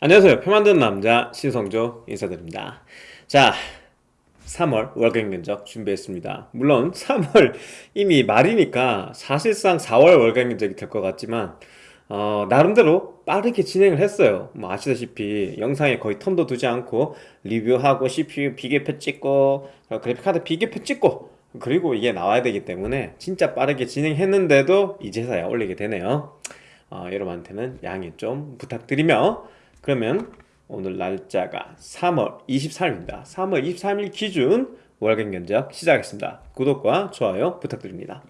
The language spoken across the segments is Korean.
안녕하세요. 표 만드는 남자 신성조 인사드립니다. 자 3월 월경 견적 준비했습니다. 물론 3월 이미 말이니까 사실상 4월 월경 견적이 될 것 같지만 어, 나름대로 빠르게 진행을 했어요. 뭐 아시다시피 영상에 거의 텀도 두지 않고 리뷰하고 CPU 비교표 찍고 그래픽카드 비교표 찍고 그리고 이게 나와야 되기 때문에 진짜 빠르게 진행했는데도 이제서야 올리게 되네요. 어, 여러분한테는 양해 좀 부탁드리며 그러면 오늘 날짜가 3월 23일입니다. 3월 23일 기준 월간 견적 시작하겠습니다. 구독과 좋아요 부탁드립니다.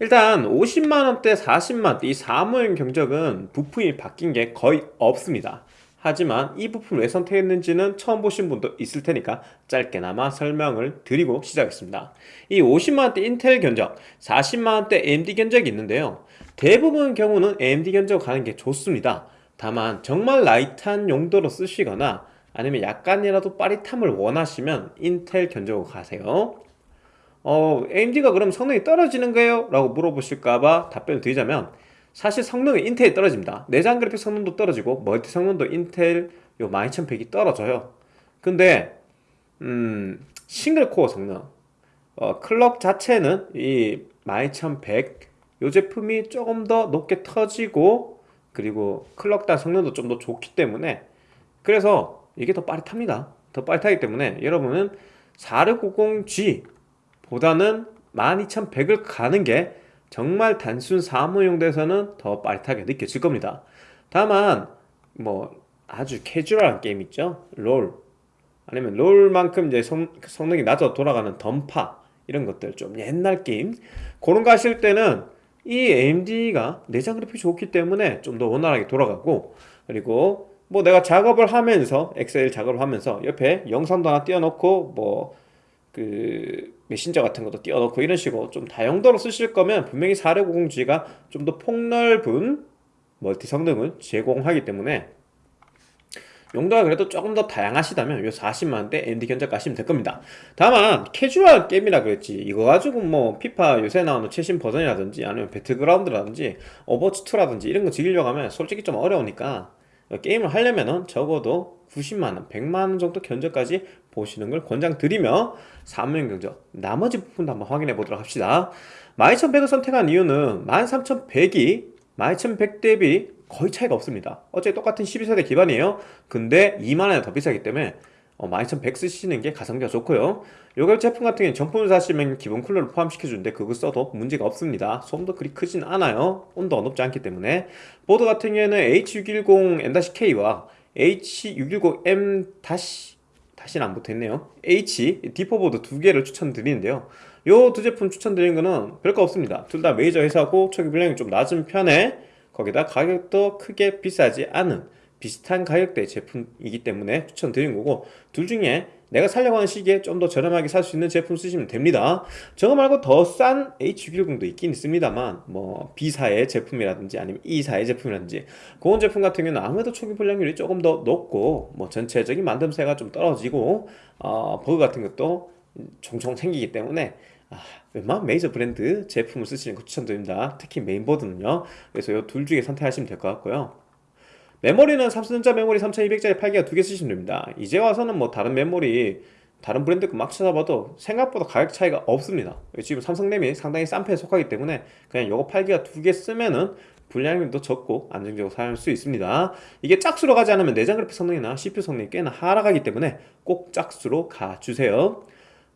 일단 50만원대 40만원대 이 사무용 경적은 부품이 바뀐 게 거의 없습니다. 하지만 이 부품을 왜 선택했는지는 처음 보신 분도 있을 테니까 짧게나마 설명을 드리고 시작하겠습니다. 이 50만원대 인텔 견적 40만원대 AMD 견적이 있는데요. 대부분 경우는 AMD 견적 가는 게 좋습니다 다만 정말 light한 용도로 쓰시거나 아니면 약간이라도 빠릿함을 원하시면 인텔 견적으로 가세요. 어, AMD가 그럼 성능이 떨어지는 거예요? 라고 물어보실까봐 답변을 드리자면 사실 성능은 인텔이 떨어집니다. 내장 그래픽 성능도 떨어지고 멀티 성능도 인텔 요 12100이 떨어져요. 근데 음, single core 성능 어, 클럭 자체는 이 12100, 요 제품이 조금 더 높게 터지고 그리고 클럭다 성능도 좀 더 좋기 때문에 그래서 이게 더 빠릿합니다. 더 빠릿하기 때문에 여러분은 4690G 보다는 12100을 가는 게 정말 단순 사무용 대에서는 더 빠릿하게 느껴질 겁니다. 다만 뭐 아주 캐주얼한 게임 있죠? 롤. 아니면 롤만큼 이제 성, 성능이 낮아 돌아가는 던파 이런 것들 좀 옛날 게임. 그런 거 하실 때는 이 AMD가 내장 그래픽이 좋기 때문에 좀 더 원활하게 돌아가고 그리고 뭐 내가 작업을 하면서 엑셀 작업을 하면서 옆에 영상도 하나 띄워놓고 뭐 그 메신저 같은 것도 띄워놓고 이런 식으로 좀 다용도로 쓰실 거면 분명히 4650G가 좀 더 폭넓은 멀티 성능을 제공하기 때문에 용도가 그래도 조금 더 다양하시다면 요 40만원대 AMD 견적 가시면 될 겁니다. 다만 캐주얼 게임이라 그랬지 이거 가지고 뭐 피파 요새 나오는 최신 버전이라든지 아니면 배틀그라운드라든지 오버워치2라든지 이런 거 즐기려고 하면 솔직히 좀 어려우니까 게임을 하려면은 적어도 90만원, 100만원 정도 견적까지 보시는 걸 권장드리며 사무용 견적 나머지 부분도 한번 확인해 보도록 합시다. 12100을 선택한 이유는 13100이 12100 대비 거의 차이가 없습니다. 어차피 똑같은 12세대 기반이에요. 근데 2만원이 더 비싸기 때문에 어, 12100 쓰시는 게 가성비가 좋고요. 요걸 제품 같은 경우는 정품을 사시면 기본 쿨러를 포함시켜주는데 그거 써도 문제가 없습니다. 소음도 그리 크진 않아요. 온도가 높지 않기 때문에. 보드 같은 경우에는 H610M-K와 H610M- 다시는 안 붙어있네요. H D4 보드 두 개를 추천드리는데요. 요 두 제품 추천드리는 거는 별거 없습니다. 둘 다 메이저 회사고 초기 분량이 좀 낮은 편에 거기다 가격도 크게 비싸지 않은 비슷한 가격대 제품이기 때문에 추천드린 거고 둘 중에 내가 살려고 하는 시기에 좀 더 저렴하게 살 수 있는 제품 쓰시면 됩니다. 저거 말고 더 싼 H610도 있긴 있습니다만 뭐 B사의 제품이라든지 아니면 E사의 제품이라든지 그런 제품 같은 경우는 아무래도 초기 불량률이 조금 더 높고 뭐 전체적인 만듦새가 좀 떨어지고 어, 버그 같은 것도 종종 생기기 때문에 아, 웬만한 메이저 브랜드 제품을 쓰시는 거 추천드립니다. 특히 메인보드는요. 그래서 이 둘 중에 선택하시면 될 것 같고요. 메모리는 삼성전자 메모리 3200짜리 8기가 두 개 쓰시면 됩니다. 이제 와서는 뭐 다른 메모리 다른 브랜드 거막 찾아봐도 생각보다 가격 차이가 없습니다. 지금 삼성램이 상당히 싼 편에 속하기 때문에 그냥 요거 8기가 두 개 쓰면은 분량도 적고 안정적으로 사용할 수 있습니다. 이게 짝수로 가지 않으면 내장 그래픽 성능이나 CPU 성능이 꽤나 하락하기 때문에 꼭 짝수로 가주세요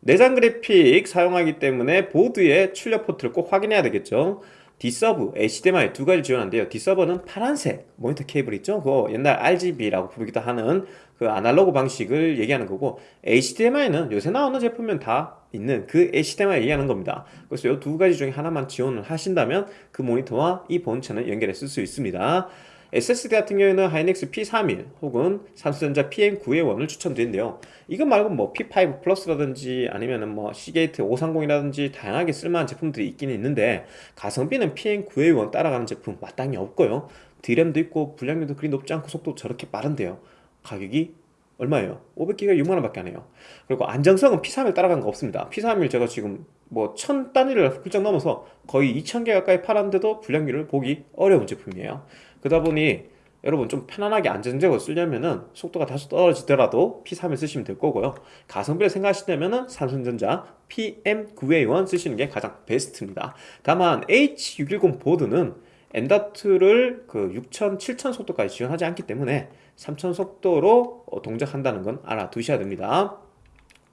내장 그래픽 사용하기 때문에 보드의 출력 포트를 꼭 확인해야 되겠죠. D-Sub, HDMI 두 가지 지원한대요. D-Sub는 파란색 모니터 케이블 있죠? 그거 옛날 RGB라고 부르기도 하는 그 아날로그 방식을 얘기하는 거고 HDMI는 요새 나오는 제품은 다 있는 그 HDMI 얘기하는 겁니다. 그래서 이 두 가지 중에 하나만 지원을 하신다면 그 모니터와 이 본체는 연결해 쓸 수 있습니다 SSD 같은 경우에는 하이닉스 P31 혹은 삼성전자 PM9A1을 추천드리는데요. 이거 말고 뭐 P5 플러스라든지 아니면 은 뭐 시게이트 530이라든지 다양하게 쓸만한 제품들이 있긴 있는데 가성비는 PM9A1 따라가는 제품 마땅히 없고요. D램도 있고 분량률도 그리 높지 않고 속도 저렇게 빠른데요. 가격이 얼마예요? 500기가 6만원 밖에 안 해요. 그리고 안정성은 P31 따라가는 거 없습니다. P31 제가 지금 뭐 1000단위를 훌쩍 넘어서 거의 2000개 가까이 팔았는데도 분량률을 보기 어려운 제품이에요 그러다 보니 여러분 좀 편안하게 안정적으로 쓰려면은 속도가 다소 떨어지더라도 P31 쓰시면 될 거고요. 가성비를 생각하시려면은 삼성전자 PM9A1 쓰시는 게 가장 베스트입니다. 다만 H610 보드는 M.2를 그 6000, 7000 속도까지 지원하지 않기 때문에 3000 속도로 어, 동작한다는 건 알아두셔야 됩니다.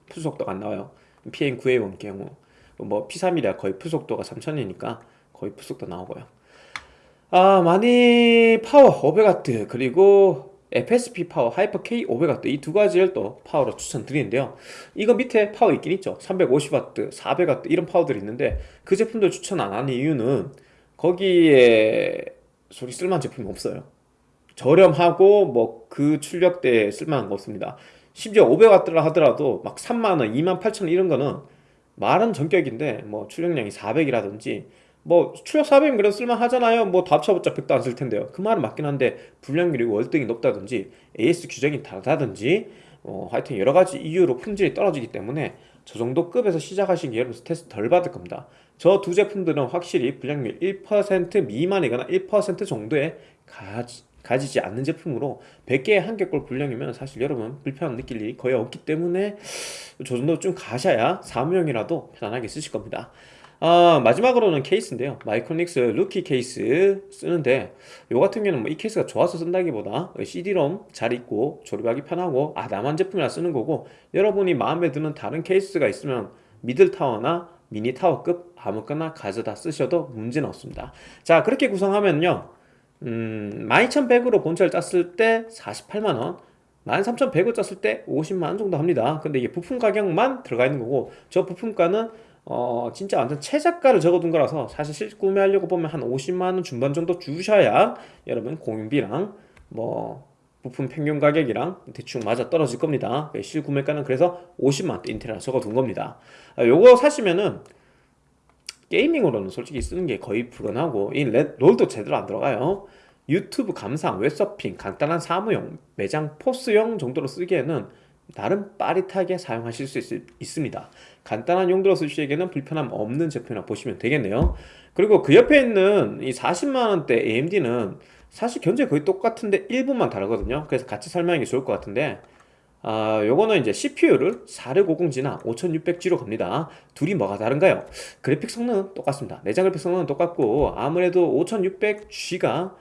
푸속도가 안 나와요. PM9A1 경우. 뭐 P31이라 거의 푸속도가 3000이니까 거의 full 속도 나오고요 아 많이 파워 500W 그리고 FSP 파워 하이퍼 K 500W 이 두 가지를 또 파워로 추천드리는데요. 이거 밑에 파워 있긴 있죠. 350W 400W 이런 파워들이 있는데 그 제품들 추천 안 하는 이유는 거기에 솔직히 쓸만한 제품이 없어요. 저렴하고 뭐 그 출력대에 쓸만한 거 없습니다. 심지어 500W라 하더라도 막 3만원 2만 8천원 이런 거는 말은 전격인데 뭐 출력량이 400이라든지 뭐 출력 400이면 그래도 쓸만하잖아요. 뭐다 합쳐봤자 100도 안 쓸 텐데요. 그 말은 맞긴 한데 불량률이 월등히 높다든지 AS 규정이 다르다든지 어, 하여튼 여러 가지 이유로 품질이 떨어지기 때문에 저 정도 급에서 시작하신 게 여러분 스트레스 덜 받을 겁니다. 저 두 제품들은 확실히 불량률 1% 미만이거나 1% 정도의 가지, 가지지 않는 제품으로 100개에 한 개꼴 불량이면 사실 여러분 불편함 느낄 일이 거의 없기 때문에 저 정도 좀 가셔야 사무용이라도 편안하게 쓰실 겁니다 아, 마지막으로는 케이스인데요. 마이크로닉스 루키 케이스 쓰는데 요 같은 경우는 뭐 이 케이스가 좋아서 쓴다기보다 CD-ROM 자리 있고 조립하기 편하고 무난한 제품이라 쓰는 거고 여러분이 마음에 드는 다른 케이스가 있으면 미들타워나 미니타워급 아무거나 가져다 쓰셔도 문제는 없습니다. 자 그렇게 구성하면요. 음, 12100으로 본체를 짰을 때 48만원 13100을 짰을 때 50만원 정도 합니다. 근데 이게 부품 가격만 들어가 있는 거고 저 부품가는 어 진짜 완전 최저가를 적어둔 거라서 사실 실 구매하려고 보면 한 50만원 중반 정도 주셔야 여러분 공인비랑 뭐 부품 평균 가격이랑 대충 맞아 떨어질 겁니다. 실 구매가는 그래서 50만원대 인텔이라 적어둔 겁니다. 아, 요거 사시면은 게이밍으로는 솔직히 쓰는 게 거의 불가능하고 이 롤도 제대로 안 들어가요. 유튜브 감상, 웹서핑, 간단한 사무용, 매장 포스용 정도로 쓰기에는 나름 빠릿하게 사용하실 수 있, 습니다 간단한 용도로 쓰시기에는 불편함 없는 제품이라 보시면 되겠네요. 그리고 그 옆에 있는 이 40만원대 AMD는 사실 견적 거의 똑같은데 일부만 다르거든요. 그래서 같이 설명하기 좋을 것 같은데 아, 요거는 이제 CPU를 4650G나 5600G로 갑니다. 둘이 뭐가 다른가요? 그래픽 성능은 똑같습니다. 내장 그래픽 성능은 똑같고 아무래도 5600G가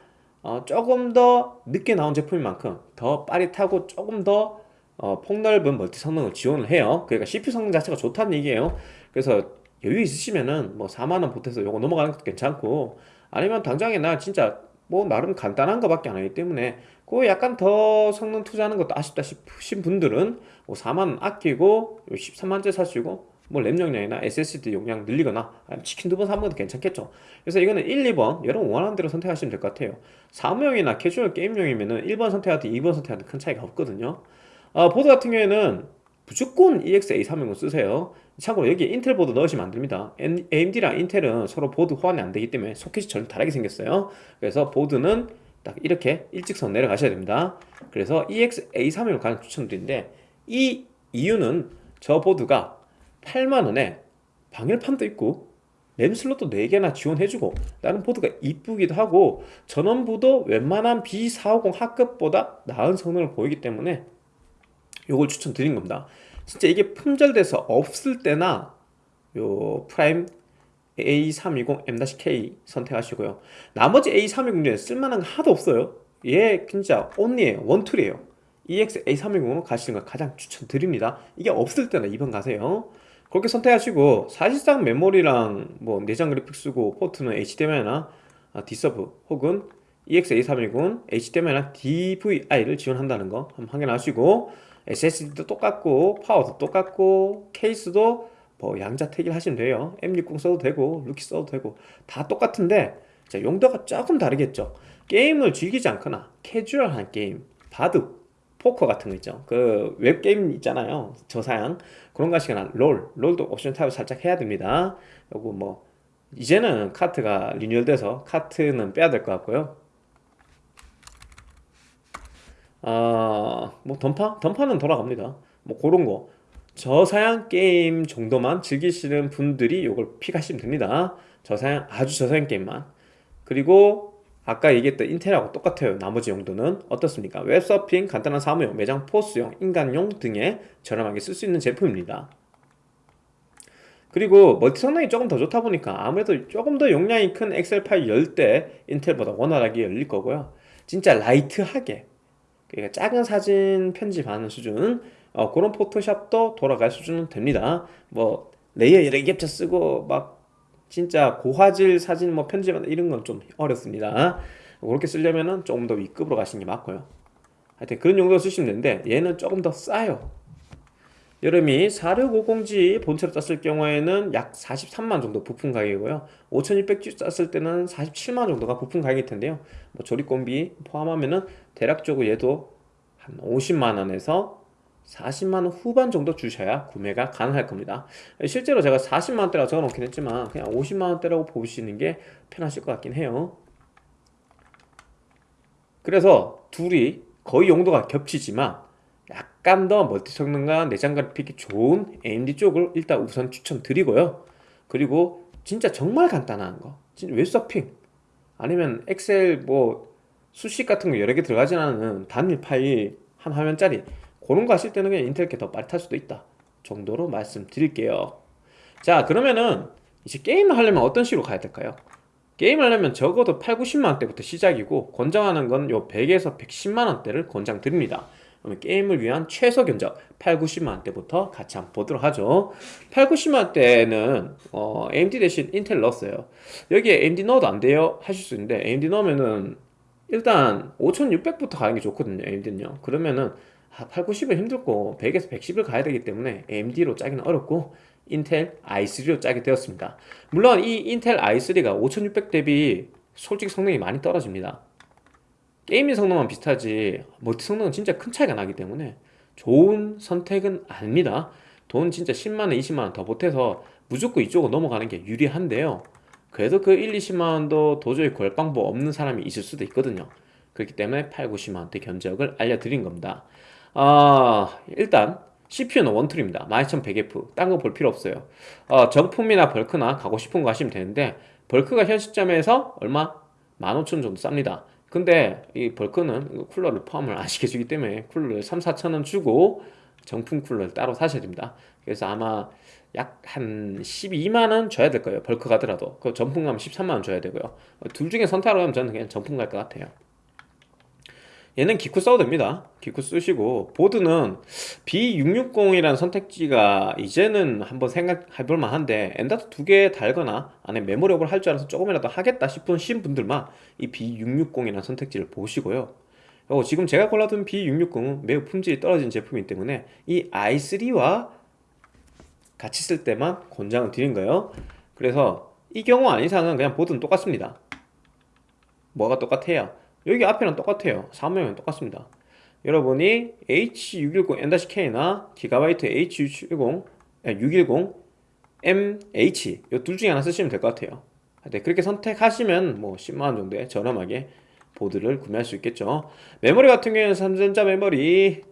어, 조금 더 늦게 나온 제품인 만큼 더 빠릿하고 조금 더 어, 폭넓은 멀티 성능을 지원을 해요. 그러니까 CPU 성능 자체가 좋다는 얘기예요. 그래서 여유 있으시면은 뭐 4만원 보태서 요거 넘어가는 것도 괜찮고 아니면 당장에 나 진짜 뭐 나름 간단한 거밖에 안 하기 때문에 그 약간 더 성능 투자하는 것도 아쉽다 싶으신 분들은 뭐 4만원 아끼고 13만원짜리 사시고 뭐 램 용량이나 SSD 용량 늘리거나 치킨 두 번 사면 괜찮겠죠. 그래서 이거는 1, 2번 여러분 원하는 대로 선택하시면 될 것 같아요. 사무용이나 캐주얼 게임용이면은 1번 선택하든 2번 선택하든 큰 차이가 없거든요 어, 보드 같은 경우에는 무조건 EX-A320 쓰세요. 참고로 여기 인텔 보드 넣으시면 안됩니다. AMD랑 인텔은 서로 보드 호환이 안되기 때문에 소켓이 전혀 다르게 생겼어요. 그래서 보드는 딱 이렇게 일직선 내려가셔야 됩니다. 그래서 EX-A320 가장 추천드리는데 이 이유는 저 보드가 8만원에 방열판도 있고 램 슬롯도 4개나 지원해주고 다른 보드가 이쁘기도 하고 전원부도 웬만한 B450 하급보다 나은 성능을 보이기 때문에 요걸 추천드린 겁니다. 진짜 이게 품절돼서 없을 때나 요 프라임 A320 M-K 선택하시고요. 나머지 A320 중에 쓸만한 거 하나도 없어요. 얘 진짜 only에요. one tool이에요. EX A320으로 가시는 걸 가장 추천드립니다. 이게 없을 때는 2번 가세요. 그렇게 선택하시고 사실상 메모리랑 뭐 내장 그래픽 쓰고 포트는 HDMI나 D-Sub 혹은 EX-A320 HDMI나 DVI를 지원한다는 거 한번 확인하시고 SSD도 똑같고 파워도 똑같고 케이스도 뭐 양자택일 하시면 돼요. M60 써도 되고 루키 써도 되고. 다 똑같은데 자, 용도가 조금 다르겠죠. 게임을 즐기지 않거나 캐주얼한 게임 바둑 포커 같은 거 있죠. 그 웹게임 있잖아요. 저사양. 그런 거 하시거나 롤. 롤도 옵션 타협을 살짝 해야 됩니다. 요거 뭐 이제는 카트가 리뉴얼돼서 카트는 빼야 될 것 같고요 아뭐 던파? 던파는 돌아갑니다. 뭐 그런 거. 저사양 게임 정도만 즐기시는 분들이 이걸 pick하시면 됩니다. 저사양 아주 저사양 게임만. 그리고 아까 얘기했던 인텔하고 똑같아요. 나머지 용도는 어떻습니까? 웹서핑, 간단한 사무용, 매장 POS용, 인강용 등에 저렴하게 쓸 수 있는 제품입니다. 그리고 멀티 성능이 조금 더 좋다 보니까 아무래도 조금 더 용량이 큰 엑셀 파일 열 때 인텔보다 원활하게 열릴 거고요. 진짜 light하게 그러니까 작은 사진 편집하는 수준 어, 그런 포토샵도 돌아갈 수준은 됩니다. 뭐 layer 여러 개 겹쳐 쓰고 막 진짜 고화질 사진 뭐 편집하는 이런 건 좀 어렵습니다. 그렇게 쓰려면은 조금 더 위급으로 가시는 게 맞고요. 하여튼 그런 용도로 쓰시면 되는데 얘는 조금 더 싸요 여름이 4650G 본체로 땄을 경우에는 약 43만 정도 부품 가격이고요. 5600G 땄을 때는 47만 정도가 부품 가격일 텐데요. 뭐 조립공비 포함하면은 대략적으로 얘도 한 50만원에서 40만원 후반 정도 주셔야 구매가 가능할 겁니다. 실제로 제가 40만원대라고 적어 놓긴 했지만 그냥 50만원대라고 보시는 게 편하실 것 같긴 해요. 그래서 둘이 거의 용도가 겹치지만 약간 더 멀티 성능과 내장 그래픽이 좋은 AMD 쪽을 일단 우선 추천드리고요. 그리고 진짜 정말 간단한 거. 진짜 웹서핑. 아니면 엑셀 뭐 수식 같은 거 여러 개 들어가지 않은 단일 파일 한 화면짜리. 그런 거 하실 때는 그냥 인텔 게더 빠릿할 수도 있다 정도로 말씀드릴게요. 자 그러면은 이제 게임을 하려면 어떤 식으로 가야 될까요? 게임 하려면 적어도 8, 90만원대부터 시작이고 권장하는 건 요 100에서 110만원대를 권장 드립니다. 그러면 게임을 위한 최소 견적 8, 90만원대부터 같이 한번 보도록 하죠. 8, 90만원대는 어, AMD 대신 인텔 넣었어요. 여기에 AMD 넣어도 안 돼요? 하실 수 있는데 AMD 넣으면은 일단 5600부터 가는 게 좋거든요 AMD는요. 그러면은 8, 90은 힘들고 100에서 110을 가야 되기 때문에 AMD로 짜기는 어렵고 인텔 i3로 짜게 되었습니다. 물론 이 인텔 i3가 5600 대비 솔직히 성능이 많이 떨어집니다 gaming 성능만 비슷하지 멀티 성능은 진짜 큰 차이가 나기 때문에 좋은 선택은 아닙니다. 돈 진짜 10만원 20만원 더 보태서 무조건 이쪽으로 넘어가는 게 유리한데요. 그래도 그 1, 20만원도 도저히 구할 방법 없는 사람이 있을 수도 있거든요. 그렇기 때문에 8, 90만원대 견적을 알려드린 겁니다. 아 일단 CPU는 원툴입니다. 12100F 딴 거 볼 필요 없어요. 어, 정품이나 벌크나 가고 싶은 거 하시면 되는데 벌크가 현 시점에서 얼마? 15,000원 정도 쌉니다 근데 이 벌크는 쿨러를 포함을 안 시켜주기 때문에 쿨러를 3, 4천원 주고 정품 쿨러를 따로 사셔야 됩니다. 그래서 아마 약 한 12만원 줘야 될 거예요 벌크 가더라도. 그 정품 가면 13만원 줘야 되고요. 둘 중에 선택하라고 하면 저는 그냥 정품 갈 것 같아요 얘는 기쿠 써도 됩니다. 기쿠 쓰시고 보드는 B660이라는 선택지가 이제는 한번 생각해 볼 만한데 M.2 두 개 달거나 안에 메모리업을 할 줄 알아서 조금이라도 하겠다 싶으신 분들만 이 B660이라는 선택지를 보시고요. 어, 지금 제가 골라둔 B660은 매우 품질이 떨어진 제품이기 때문에 이 i3와 같이 쓸 때만 권장을 드린 거예요. 그래서 이 경우 아닌 이상은 그냥 보드는 똑같습니다. 뭐가 똑같아요 여기 앞에는 똑같아요. 사무용은 똑같습니다. 여러분이 H610 N-K나 기가바이트 H610 610 MH 이 둘 중에 하나 쓰시면 될 것 같아요. 네, 그렇게 선택하시면 뭐 10만원 정도에 저렴하게 보드를 구매할 수 있겠죠. 메모리 같은 경우에는 삼성전자 메모리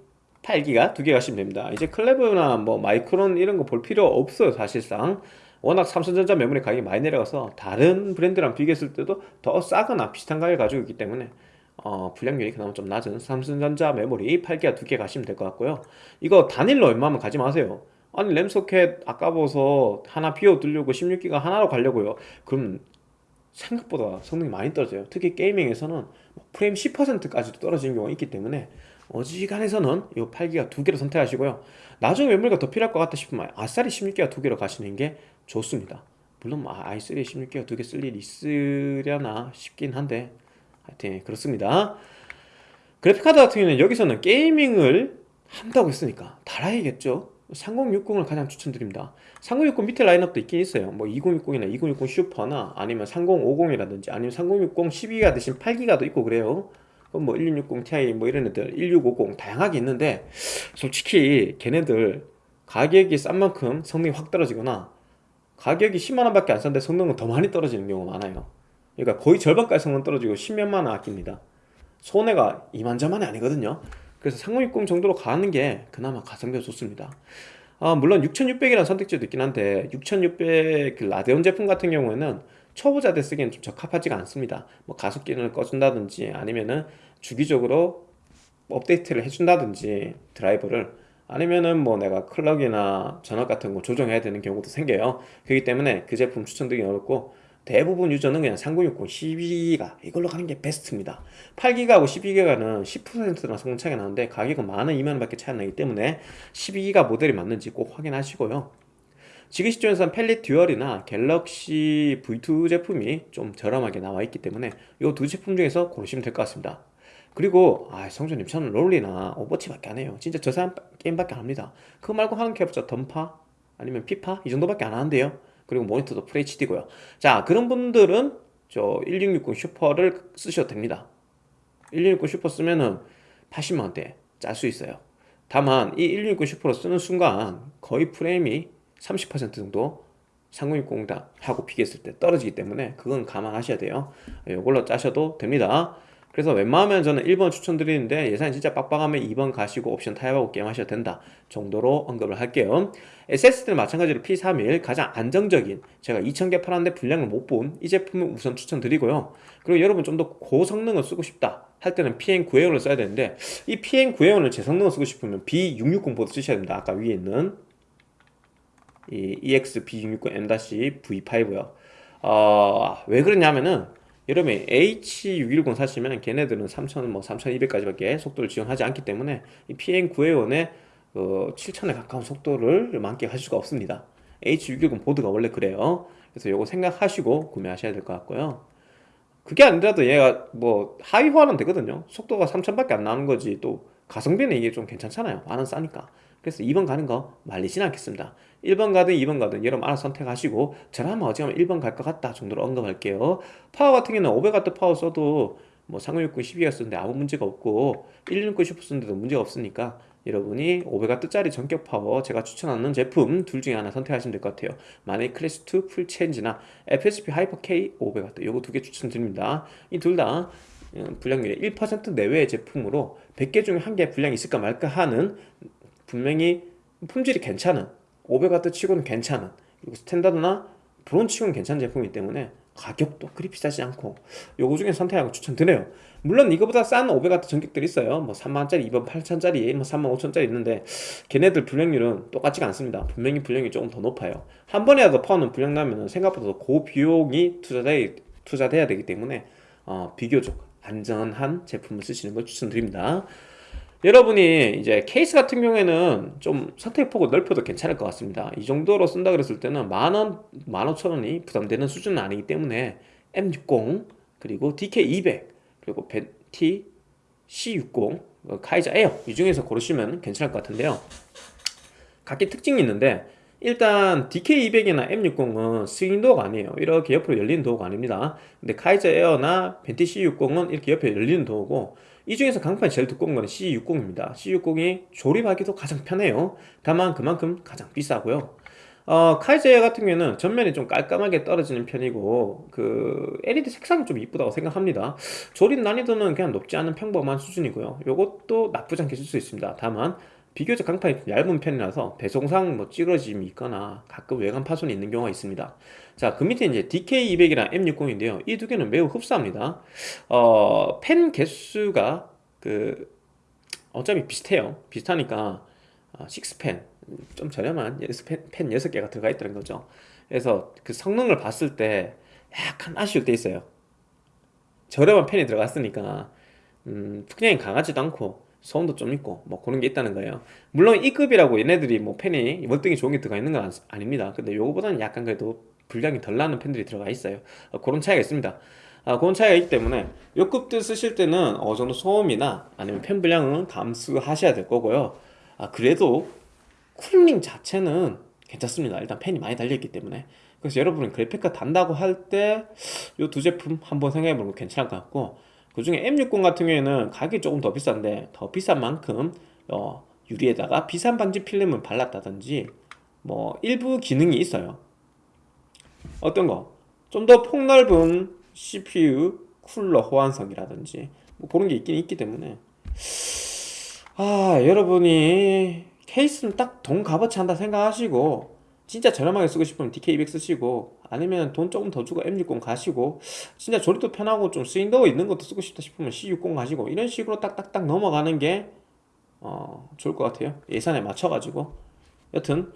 8기가 두 개 가시면 됩니다. 이제 클레브나 뭐 마이크론 이런 거 볼 필요 없어요 사실상. 워낙 삼성전자 메모리 가격이 많이 내려가서 다른 브랜드랑 비교했을 때도 더 싸거나 비슷한 가격을 가지고 있기 때문에 어, 불량률이 그나마 좀 낮은 삼성전자 메모리 8기가 두개 가시면 될 것 같고요. 이거 단일로 웬만하면 가지 마세요. 아니 램 소켓 아까워서 하나 비워두려고 16기가 하나로 가려고요. 그럼 생각보다 성능이 많이 떨어져요. 특히 게이밍에서는 뭐 프레임 10%까지도 떨어지는 경우가 있기 때문에 어지간해서는 이 8기가 두 개로 선택하시고요. 나중에 메모리가 더 필요할 것 같다 싶으면 아싸리 16기가 두 개로 가시는 게 좋습니다. 물론 뭐 i3에 16기가 두 개 쓸 일이 있으려나 싶긴 한데 하여튼 그렇습니다. 그래픽카드 같은 경우는 여기서는 게이밍을 한다고 했으니까 달아야겠죠? 3060을 가장 추천드립니다. 3060 밑에 라인업도 있긴 있어요. 뭐 2060이나 2060 슈퍼나 아니면 3050이라든지 아니면 3060 12기가 대신 8기가도 있고 그래요. 뭐 1660 Ti 뭐 이런 애들 1650 다양하게 있는데 솔직히 걔네들 가격이 싼 만큼 성능이 확 떨어지거나 가격이 10만원 밖에 안 싼데 성능은 더 많이 떨어지는 경우가 많아요 그러니까 거의 절반까지 성능 떨어지고 10몇만원 아낍니다. 손해가 이만저만이 아니거든요. 그래서 3060 정도로 가는 게 그나마 가성비가 좋습니다. 아, 물론 6600이라는 선택지도 있긴 한데 6600그 라데온 제품 같은 경우에는 초보자들 쓰기엔 좀 적합하지가 않습니다. 뭐 가속 기능을 꺼준다든지 아니면은 주기적으로 업데이트를 해준다든지 드라이버를 아니면은 뭐 내가 클럭이나 전압 같은 거 조정해야 되는 경우도 생겨요. 그렇기 때문에 그 제품 추천드리기 어렵고 대부분 유저는 그냥 3060 12기가 이걸로 가는 게 베스트입니다. 8기가하고 12기가는 10%나 성능 차이가 나는데 가격은 만원 2만원 밖에 차이 안 나기 때문에 12기가 모델이 맞는지 꼭 확인하시고요. 지금 시점에서는 팰릿 듀얼이나 갤럭시 V2 제품이 좀 저렴하게 나와 있기 때문에 이 두 제품 중에서 고르시면 될 것 같습니다. 그리고 아 성준님 저는 롤리나 오버워치밖에 안 해요. 진짜 저 사람 게임밖에 안 합니다. 그거 말고 하는 게 없죠 던파? 아니면 피파? 이 정도밖에 안 하는데요 그리고 모니터도 FHD고요. 자 그런 분들은 저 1660 슈퍼를 쓰셔도 됩니다. 1660 슈퍼 쓰면은 80만원대 짤 수 있어요. 다만 이 1660 슈퍼를 쓰는 순간 거의 프레임이 30% 정도 3060하고 비교했을 때 떨어지기 때문에 그건 감안하셔야 돼요. 이걸로 짜셔도 됩니다 그래서 웬만하면 저는 1번 추천드리는데 예산이 진짜 빡빡하면 2번 가시고 옵션 타협하고 게임하셔도 된다 정도로 언급을 할게요. SSD는 마찬가지로 P31 가장 안정적인 제가 2000개 팔았는데 분량을 못 본 이 제품을 우선 추천드리고요. 그리고 여러분 좀 더 고성능을 쓰고 싶다 할 때는 PN900을 써야 되는데 이 PN900을 제 성능을 쓰고 싶으면 B660 보드 쓰셔야 됩니다. 아까 위에 있는 이 EXB660M-V5요. 어, 왜 그러냐면은 여러분이 H610 사시면 걔네들은 3000, 뭐 3200까지밖에 속도를 지원하지 않기 때문에 이 PN9회원의 어, 7000에 가까운 속도를 만끽할 수가 없습니다. H610 보드가 원래 그래요. 그래서 요거 생각하시고 구매하셔야 될 것 같고요. 그게 아니라도 얘가 뭐 하위호환은 되거든요. 속도가 3000밖에 안 나오는 거지 또 가성비는 이게 좀 괜찮잖아요. 만원 싸니까. 그래서 2번 가는 거 말리진 않겠습니다 1번 가든 2번 가든 여러분 알아서 선택하시고 저라면 어지간하면 1번 갈 것 같다 정도로 언급할게요. 파워 같은 경우는 500W 파워 써도 뭐 3060 12기가 쓰는데 아무 문제가 없고 1660 슈퍼 쓰는데도 문제가 없으니까 여러분이 500W짜리 정격 파워 제가 추천하는 제품 둘 중에 하나 선택하시면 될 것 같아요. 마닉 클래식2 full change나 FSP 하이퍼 K 500W 요거 두 개 추천드립니다. 이 둘다 음, 불량률이 1% 내외의 제품으로 100개 중에 한 개 불량이 있을까 말까 하는 분명히 품질이 괜찮은 500W 치고는 괜찮은 그리고 standard나 브론즈 치고는 괜찮은 제품이기 때문에 가격도 그리 비싸지 않고 요거 중에 선택하고 추천드려요. 물론 이거보다 싼 500W 정격들이 있어요. 뭐 3만원짜리 2만 8천짜리 뭐 3만 5천짜리 있는데 걔네들 불량률은 똑같지가 않습니다. 분명히 불량이 조금 더 높아요. 한 번이라도 파워는 불량 나면 생각보다 고비용이 투자돼, 투자돼야 되기 때문에 어, 비교적 안전한 제품을 쓰시는 걸 추천드립니다 여러분이 이제 케이스 같은 경우에는 좀 선택폭을 넓혀도 괜찮을 것 같습니다. 이 정도로 쓴다 그랬을 때는 만원, 만오천원이 부담되는 수준은 아니기 때문에 M60 그리고 DK200 그리고 벤티 C60 카이자 에어 이 중에서 고르시면 괜찮을 것 같은데요. 각기 특징이 있는데 일단 DK200이나 M60은 swing door가 아니에요. 이렇게 옆으로 열리는 door가 아닙니다. 근데 카이자 에어나 벤티 C60은 이렇게 옆에 열리는 door고 이 중에서 강판이 제일 두꺼운 거는 C60입니다. C60이 조립하기도 가장 편해요. 다만 그만큼 가장 비싸고요. 어, 카이자 같은 경우에는 전면이 좀 깔끔하게 떨어지는 편이고 그 LED 색상이 좀 이쁘다고 생각합니다. 조립 난이도는 그냥 높지 않은 평범한 수준이고요. 이것도 나쁘지 않게 쓸 수 있습니다. 다만 비교적 강판이 좀 얇은 편이라서 배송상 뭐 찌그러짐이 있거나 가끔 외관 파손이 있는 경우가 있습니다 자 그 밑에 이제 DK200이랑 M60인데요. 이 두 개는 매우 흡사합니다. 어, 펜 개수가 그 어차피 비슷해요. 비슷하니까 어, 6펜 좀 저렴한 펜, 펜 6개가 들어가 있다는 거죠. 그래서 그 성능을 봤을 때 약간 아쉬울 때 있어요. 저렴한 펜이 들어갔으니까 음, 풍량이 강하지도 않고 소음도 좀 있고 뭐 그런 게 있다는 거예요. 물론 E급이라고 얘네들이 뭐 펜이 월등히 좋은 게 들어가 있는 건 아닙니다. 근데 요거보다는 약간 그래도 분량이 덜 나는 펜들이 들어가 있어요. 어, 그런 차이가 있습니다. 아, 그런 차이가 있기 때문에 요 급들 쓰실 때는 어느 정도 소음이나 아니면 펜 분량은 감수하셔야 될 거고요. 아, 그래도 쿨링 자체는 괜찮습니다. 일단 펜이 많이 달려있기 때문에. 그래서 여러분은 그래픽카 단다고 할 때 요 두 제품 한번 생각해보는 거 괜찮을 것 같고 그 중에 M60 같은 경우에는 가격이 조금 더 비싼데 더 비싼 만큼 어, 유리에다가 비산 방지 필름을 발랐다든지 뭐 일부 기능이 있어요 어떤 거? 좀 더 폭넓은 CPU 쿨러 호환성이라든지 뭐 그런 게 있긴 있기 때문에. 아 여러분이 케이스는 딱 돈 값어치 한다 생각하시고 진짜 저렴하게 쓰고 싶으면 DK200 쓰시고 아니면 돈 조금 더 주고 M60 가시고 진짜 조립도 편하고 좀 스윙도어 있는 것도 쓰고 싶다 싶으면 C60 가시고 이런 식으로 딱딱딱 넘어가는 게 어, 좋을 것 같아요. 예산에 맞춰가지고. 여튼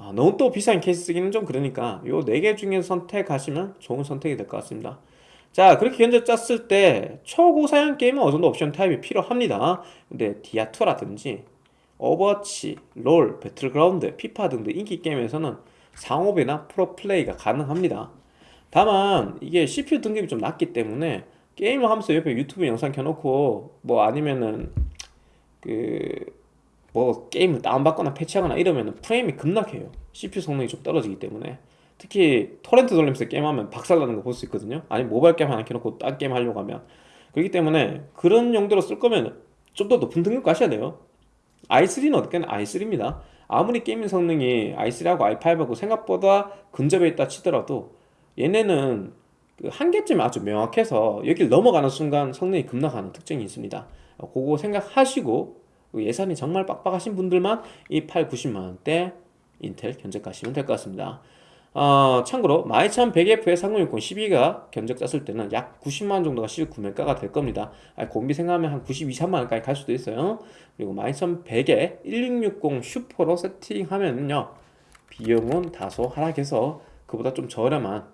아, 너무 또 비싼 케이스 쓰기는 좀 그러니까 요 네 개 중에 선택하시면 좋은 선택이 될 것 같습니다. 자 그렇게 견적 짰을 때 초고사양 게임은 어느 정도 옵션 타입이 필요합니다. 근데 디아2라든지 오버워치, 롤, 배틀그라운드, 피파 등등 인기 게임에서는 상옵이나 풀옵 플레이가 가능합니다. 다만 이게 CPU 등급이 좀 낮기 때문에 게임을 하면서 옆에 유튜브 영상 켜놓고 뭐 아니면은 그 뭐 게임을 다운받거나 패치하거나 이러면은 프레임이 급락해요. CPU 성능이 좀 떨어지기 때문에. 특히 토렌트 돌리면서 게임하면 박살나는 거 볼 수 있거든요. 아니 모바일 게임 하나 켜놓고 딴 게임 하려고 하면. 그렇기 때문에 그런 용도로 쓸 거면 좀 더 높은 등급 가셔야 돼요. i3는 어떻게는 i3입니다. 아무리 게임 성능이 i3하고 i5하고 생각보다 근접해 있다 치더라도 얘네는 그 한계점이 아주 명확해서 여길 넘어가는 순간 성능이 급락하는 특징이 있습니다. 어, 그거 생각하시고 그 예산이 정말 빡빡하신 분들만 이 8, 90만원대 인텔 견적 가시면 될 것 같습니다. 어, 참고로 12100F의 3060 12가 견적 짰을 때는 약 90만원 정도가 시중 구매가가 될 겁니다. 아니, 공비 생각하면 한 92, 3만원까지 갈 수도 있어요. 그리고 12100에 1660 슈퍼로 세팅하면요 비용은 다소 하락해서 그보다 좀 저렴한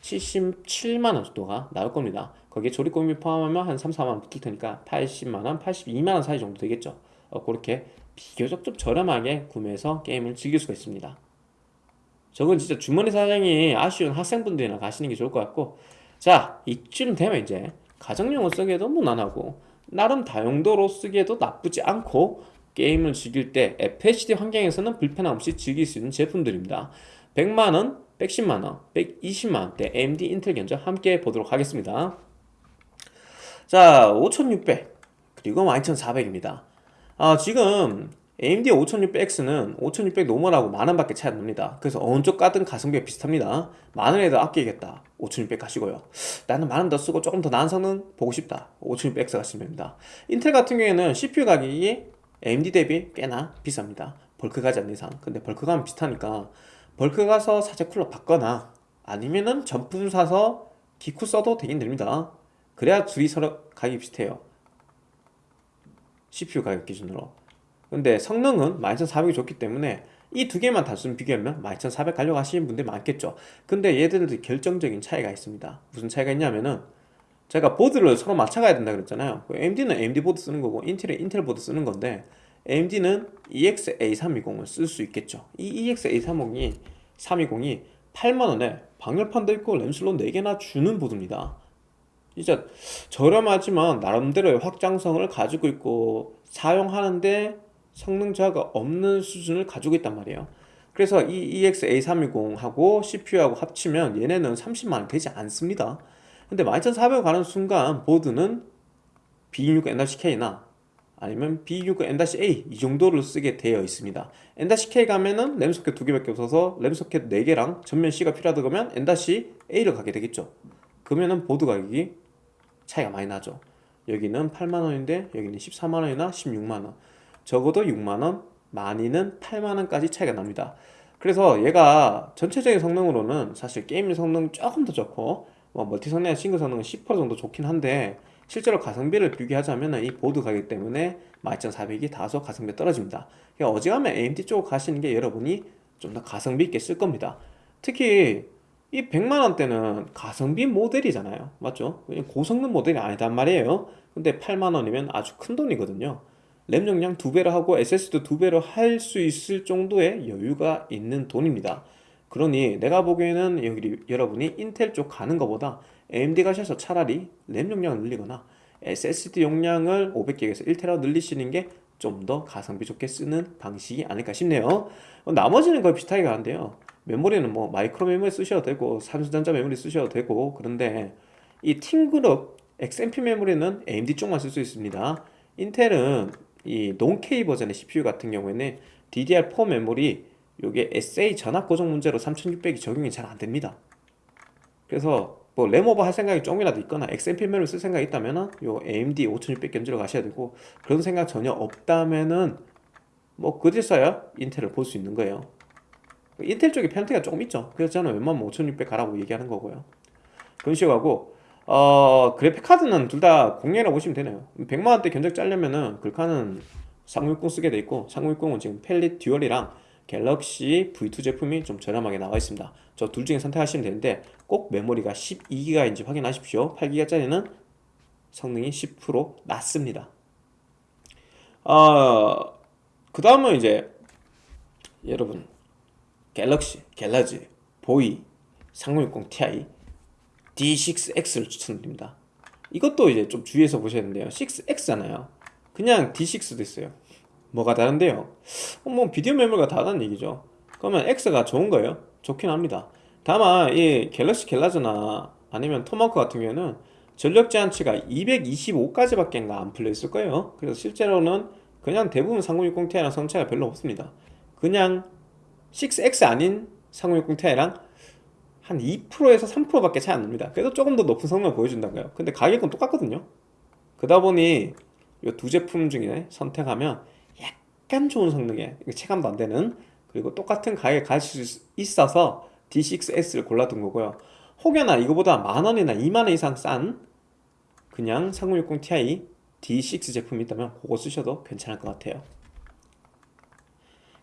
77만원 정도가 나올 겁니다. 거기에 조립공비 포함하면 한 3, 4만원 붙을 테니까 80만원, 82만원 사이 정도 되겠죠. 어, 그렇게 비교적 좀 저렴하게 구매해서 게임을 즐길 수가 있습니다. 저건 진짜 주머니 사장이 아쉬운 학생분들이나 가시는 게 좋을 것 같고 자 이쯤 되면 이제 가정용으로 쓰기에도 무난하고 나름 다용도로 쓰기에도 나쁘지 않고 게임을 즐길 때 FHD 환경에서는 불편함 없이 즐길 수 있는 제품들입니다. 100만원, 110만원, 120만원대 AMD 인텔 견적 함께 보도록 하겠습니다. 자 5600 그리고 12400입니다 아, 지금 AMD 5600X는 5600 노멀하고 만원 밖에 차이 안 납니다. 그래서 어느 쪽 가든 가성비가 비슷합니다. 만원에도 아끼겠다. 5600 가시고요. 나는 만원 더 쓰고 조금 더 나은 성능 보고 싶다. 5600X 가시면 됩니다. 인텔 같은 경우에는 CPU 가격이 AMD 대비 꽤나 비쌉니다. 벌크 가지 않는 이상. 근데 벌크 가면 비슷하니까 벌크 가서 사제 쿨러 받거나 아니면은 정품 사서 기쿠 써도 되긴 됩니다. 그래야 둘이 서로 가격이 비슷해요 CPU 가격 기준으로. 근데 성능은 12400이 좋기 때문에 이 두 개만 단순 비교하면 12400 가려고 하시는 분들이 많겠죠. 근데 얘들도 결정적인 차이가 있습니다. 무슨 차이가 있냐면은 제가 보드를 서로 맞춰가야 된다 그랬잖아요. AMD는 AMD 보드 쓰는 거고 인텔은 인텔 보드 쓰는 건데 AMD는 EXA320을 쓸 수 있겠죠. 이 EXA320이 320이 8만원에 방열판도 있고 램슬롯 4개나 주는 보드입니다 진짜 저렴하지만 나름대로의 확장성을 가지고 있고 사용하는데 성능 저하가 없는 수준을 가지고 있단 말이에요. 그래서 이 EX-A320하고 CPU하고 합치면 얘네는 30만원 되지 않습니다. 근데 12400 가는 순간 보드는 B6 N-K나 아니면 B6 N-A 이 정도를 쓰게 되어 있습니다. N-K 가면은 램 소켓 두 개밖에 없어서 램 소켓 4개랑 전면 C가 필요하다 그러면 N-A를 가게 되겠죠. 그러면은 보드 가격이 차이가 많이 나죠. 여기는 8만원인데 여기는 14만원이나 16만원. 적어도 6만원, 많이는 8만원까지 차이가 납니다. 그래서 얘가 전체적인 성능으로는 사실 게임 성능 조금 더 좋고 뭐 멀티 성능이나 싱글 성능은 10% 정도 좋긴 한데 실제로 가성비를 비교하자면 이 보드 가격 때문에 12400이 다소 가성비 떨어집니다. 그러니까 어지간하면 AMD 쪽 가시는 게 여러분이 좀 더 가성비 있게 쓸 겁니다. 특히 이 100만원대는 가성비 모델이잖아요. 맞죠? 고성능 모델이 아니단 말이에요. 근데 8만원이면 아주 큰 돈이거든요. 램 용량 두배로 하고 SSD도 두배로 할 수 있을 정도의 여유가 있는 돈입니다. 그러니 내가 보기에는 여기 여러분이 인텔 쪽 가는 것보다 AMD 가셔서 차라리 램 용량을 늘리거나 SSD 용량을 500기가에서 1TB 늘리시는 게 좀 더 가성비 좋게 쓰는 방식이 아닐까 싶네요. 나머지는 거의 비슷하게 가는데요 메모리는 뭐 마이크로 메모리 쓰셔도 되고 산수전자 메모리 쓰셔도 되고 그런데 이 팀그룹 XMP 메모리는 AMD 쪽만 쓸 수 있습니다. 인텔은 이 논K 버전의 CPU 같은 경우에는 DDR4 메모리 요게 SA 전압 고정 문제로 3600이 적용이 잘 안됩니다. 그래서 뭐 램오버 할 생각이 조금이라도 있거나 XMP 메모리 쓸 생각이 있다면 요 AMD 5600 견주러 가셔야 되고 그런 생각 전혀 없다면은 뭐 그제서야 인텔을 볼 수 있는 거예요 인텔 쪽에 페널티가 조금 있죠. 그래서 저는 웬만하면 5600 가라고 얘기하는 거고요. 그런 식으로 하고 어 그래픽 카드는 둘 다 공략이라고 보시면 되네요. 100만원대 견적 짜려면은 글카는 3060 쓰게 돼 있고 3060은 지금 펠릿 듀얼이랑 갤럭시 V2 제품이 좀 저렴하게 나와 있습니다. 저 둘 중에 선택하시면 되는데 꼭 메모리가 12기가인지 확인하십시오. 8기가짜리는 성능이 10% 낮습니다. 어, 그 다음은 이제 여러분 갤럭시, 갤라지, 보이, 3060 Ti, D6X를 추천드립니다. 이것도 이제 좀 주의해서 보셔야 되는데요 6X잖아요. 그냥 D6도 있어요. 뭐가 다른데요? 어, 뭐 비디오 메모리가 다르다는 얘기죠. 그러면 X가 좋은 거예요? 좋긴 합니다. 다만 이 갤럭시 갤라즈나 아니면 토마호크 같은 경우에는 전력 제한치가 225까지밖에 안 풀려 있을 거예요. 그래서 실제로는 그냥 대부분 3060 Ti랑 성차가 별로 없습니다. 그냥 6X 아닌 3060 Ti랑 한 2%에서 3%밖에 차이 안 납니다. 그래도 조금 더 높은 성능을 보여준다고요. 근데 가격은 똑같거든요. 그러다 보니 이 두 제품 중에 선택하면 약간 좋은 성능에 체감도 안 되는 그리고 똑같은 가격에 가질 수 있어서 D6S를 골라둔 거고요. 혹여나 이거보다 만원이나 2만원 이상 싼 그냥 3060 Ti D6 제품이 있다면 그거 쓰셔도 괜찮을 것 같아요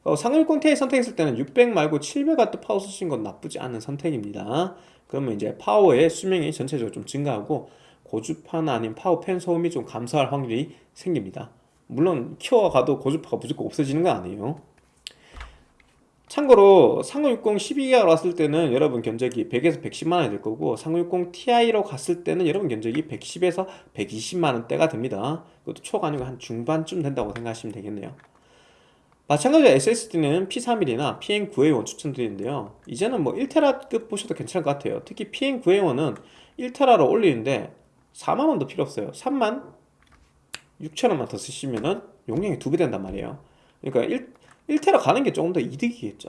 어, 3060 Ti 선택했을 때는 600 말고 700W 파워 쓰신 건 나쁘지 않은 선택입니다. 그러면 이제 파워의 수명이 전체적으로 좀 증가하고 고주파나 아니면 파워팬 소음이 좀 감소할 확률이 생깁니다. 물론 키워가도 고주파가 무조건 없어지는 건 아니에요. 참고로 3060 12기가 왔을 때는 여러분 견적이 100에서 110만원이 될 거고 3060 Ti로 갔을 때는 여러분 견적이 110에서 120만원대가 됩니다. 그것도 초가 아니고 한 중반쯤 된다고 생각하시면 되겠네요 마찬가지로 SSD는 P31이나 PN9A1 추천드리는데요. 이제는 뭐 1테라급 보셔도 괜찮을 것 같아요. 특히 PN9A1은 1테라로 올리는데 4만원도 필요 없어요. 3만 6천원만 더 쓰시면은 용량이 두 배 된단 말이에요. 그러니까 1, 1테라 가는 게 조금 더 이득이겠죠.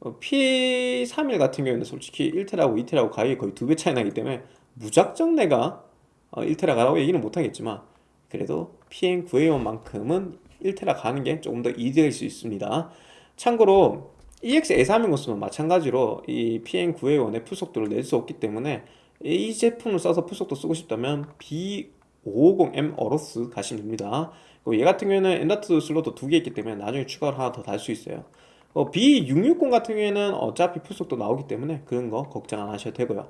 어, P31 같은 경우에는 솔직히 1테라하고 2테라하고 가격이 거의 두 배 차이 나기 때문에 무작정 내가 1테라 어, 가라고 얘기는 못하겠지만 그래도 PM9A1만큼은 1테라 가는 게 조금 더 이득일 수 있습니다. 참고로 EX-A320 쓰면 마찬가지로 이 PM9A1의 full 속도를 낼 수 없기 때문에 이 제품을 써서 full 속도 쓰고 싶다면 B550M 어로스 가시면 됩니다. 얘 같은 경우에는 M.2 슬롯도 두 개 있기 때문에 나중에 추가로 하나 더 달 수 있어요. 어, B660 같은 경우에는 어차피 full 속도 나오기 때문에 그런 거 걱정 안 하셔도 되고요